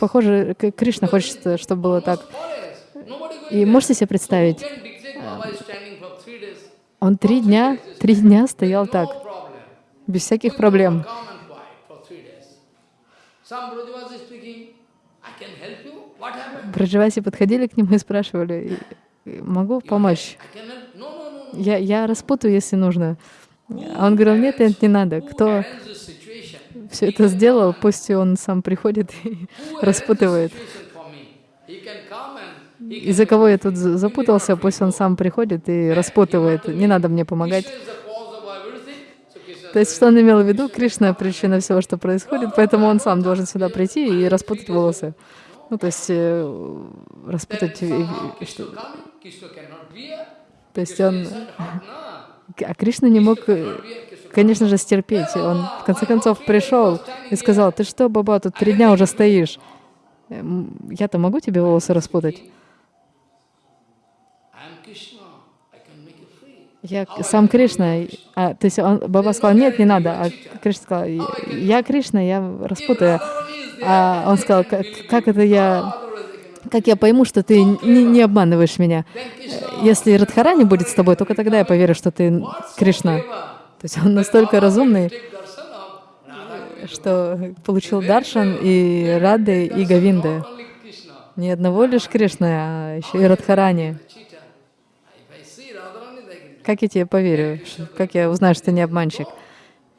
похоже, Кришна хочет, чтобы было так. И можете себе представить, days. он три дня, три дня стоял так. Без всяких проблем. Браджаваси подходили к нему и спрашивали, «И- могу помочь? Я, я распутаю, если нужно. А он говорил, нет, нет, не надо. Кто все это сделал, пусть он сам приходит и (laughs) распутывает. Из-за кого я тут за- запутался, пусть он сам приходит и распутывает. Не надо мне помогать. Krishna is the cause of everything. So Krishna То есть, что он имел в виду? Кришна — причина всего, что происходит, поэтому он сам должен сюда прийти и распутать волосы. Ну, то есть, э, распутать... что-. То есть он... А Кришна не мог, конечно же, стерпеть. Он, в конце концов, пришел и сказал, ты что, баба, тут три дня уже стоишь. Я-то могу тебе волосы распутать? I am Krishna. I can make it free. Я сам Кришна. А, то есть он, Баба сказал, нет, не надо. А Кришна сказал, я Кришна, я распутаю. А он сказал, как, как это я, как я пойму, что ты не, не обманываешь меня? Если Радхарани будет с тобой, только тогда я поверю, что ты Кришна. То есть он настолько разумный, что получил Даршан и Рады, и Гавинды. Не одного лишь Кришны, а еще и Радхарани. Cheater. If I see Radharani, they can Как я тебе поверю? Как я узнаю, что ты не обманщик?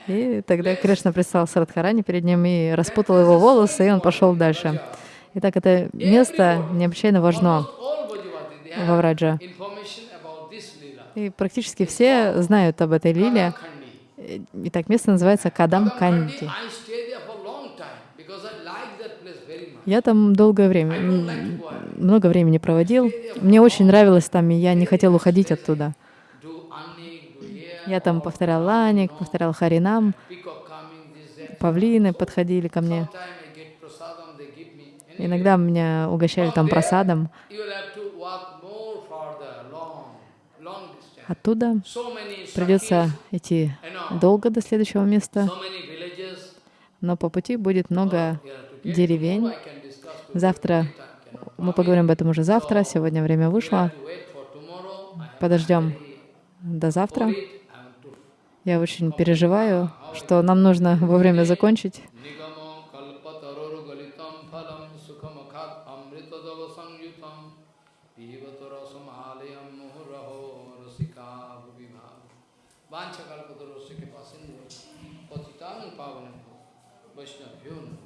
И тогда Кришна предстал с Радхарани перед ним и распутал его волосы, и он пошел дальше. Итак, это место необычайно важно во Враджа. И практически все знают об этой лиле. Итак, место называется Кадам Канди. Я там долгое время, много времени проводил. Мне очень нравилось там, и я не хотел уходить оттуда. Do anik, do here, Я там повторял ланик, повторял харинам, павлины подходили ко мне. Иногда меня угощали там просадом. Оттуда придется идти долго до следующего места, но по пути будет много деревень. Завтра мы поговорим об этом уже завтра. Сегодня время вышло. Подождем до завтра. it. I have to Я очень переживаю, что нам нужно вовремя закончить. Vaishnavyo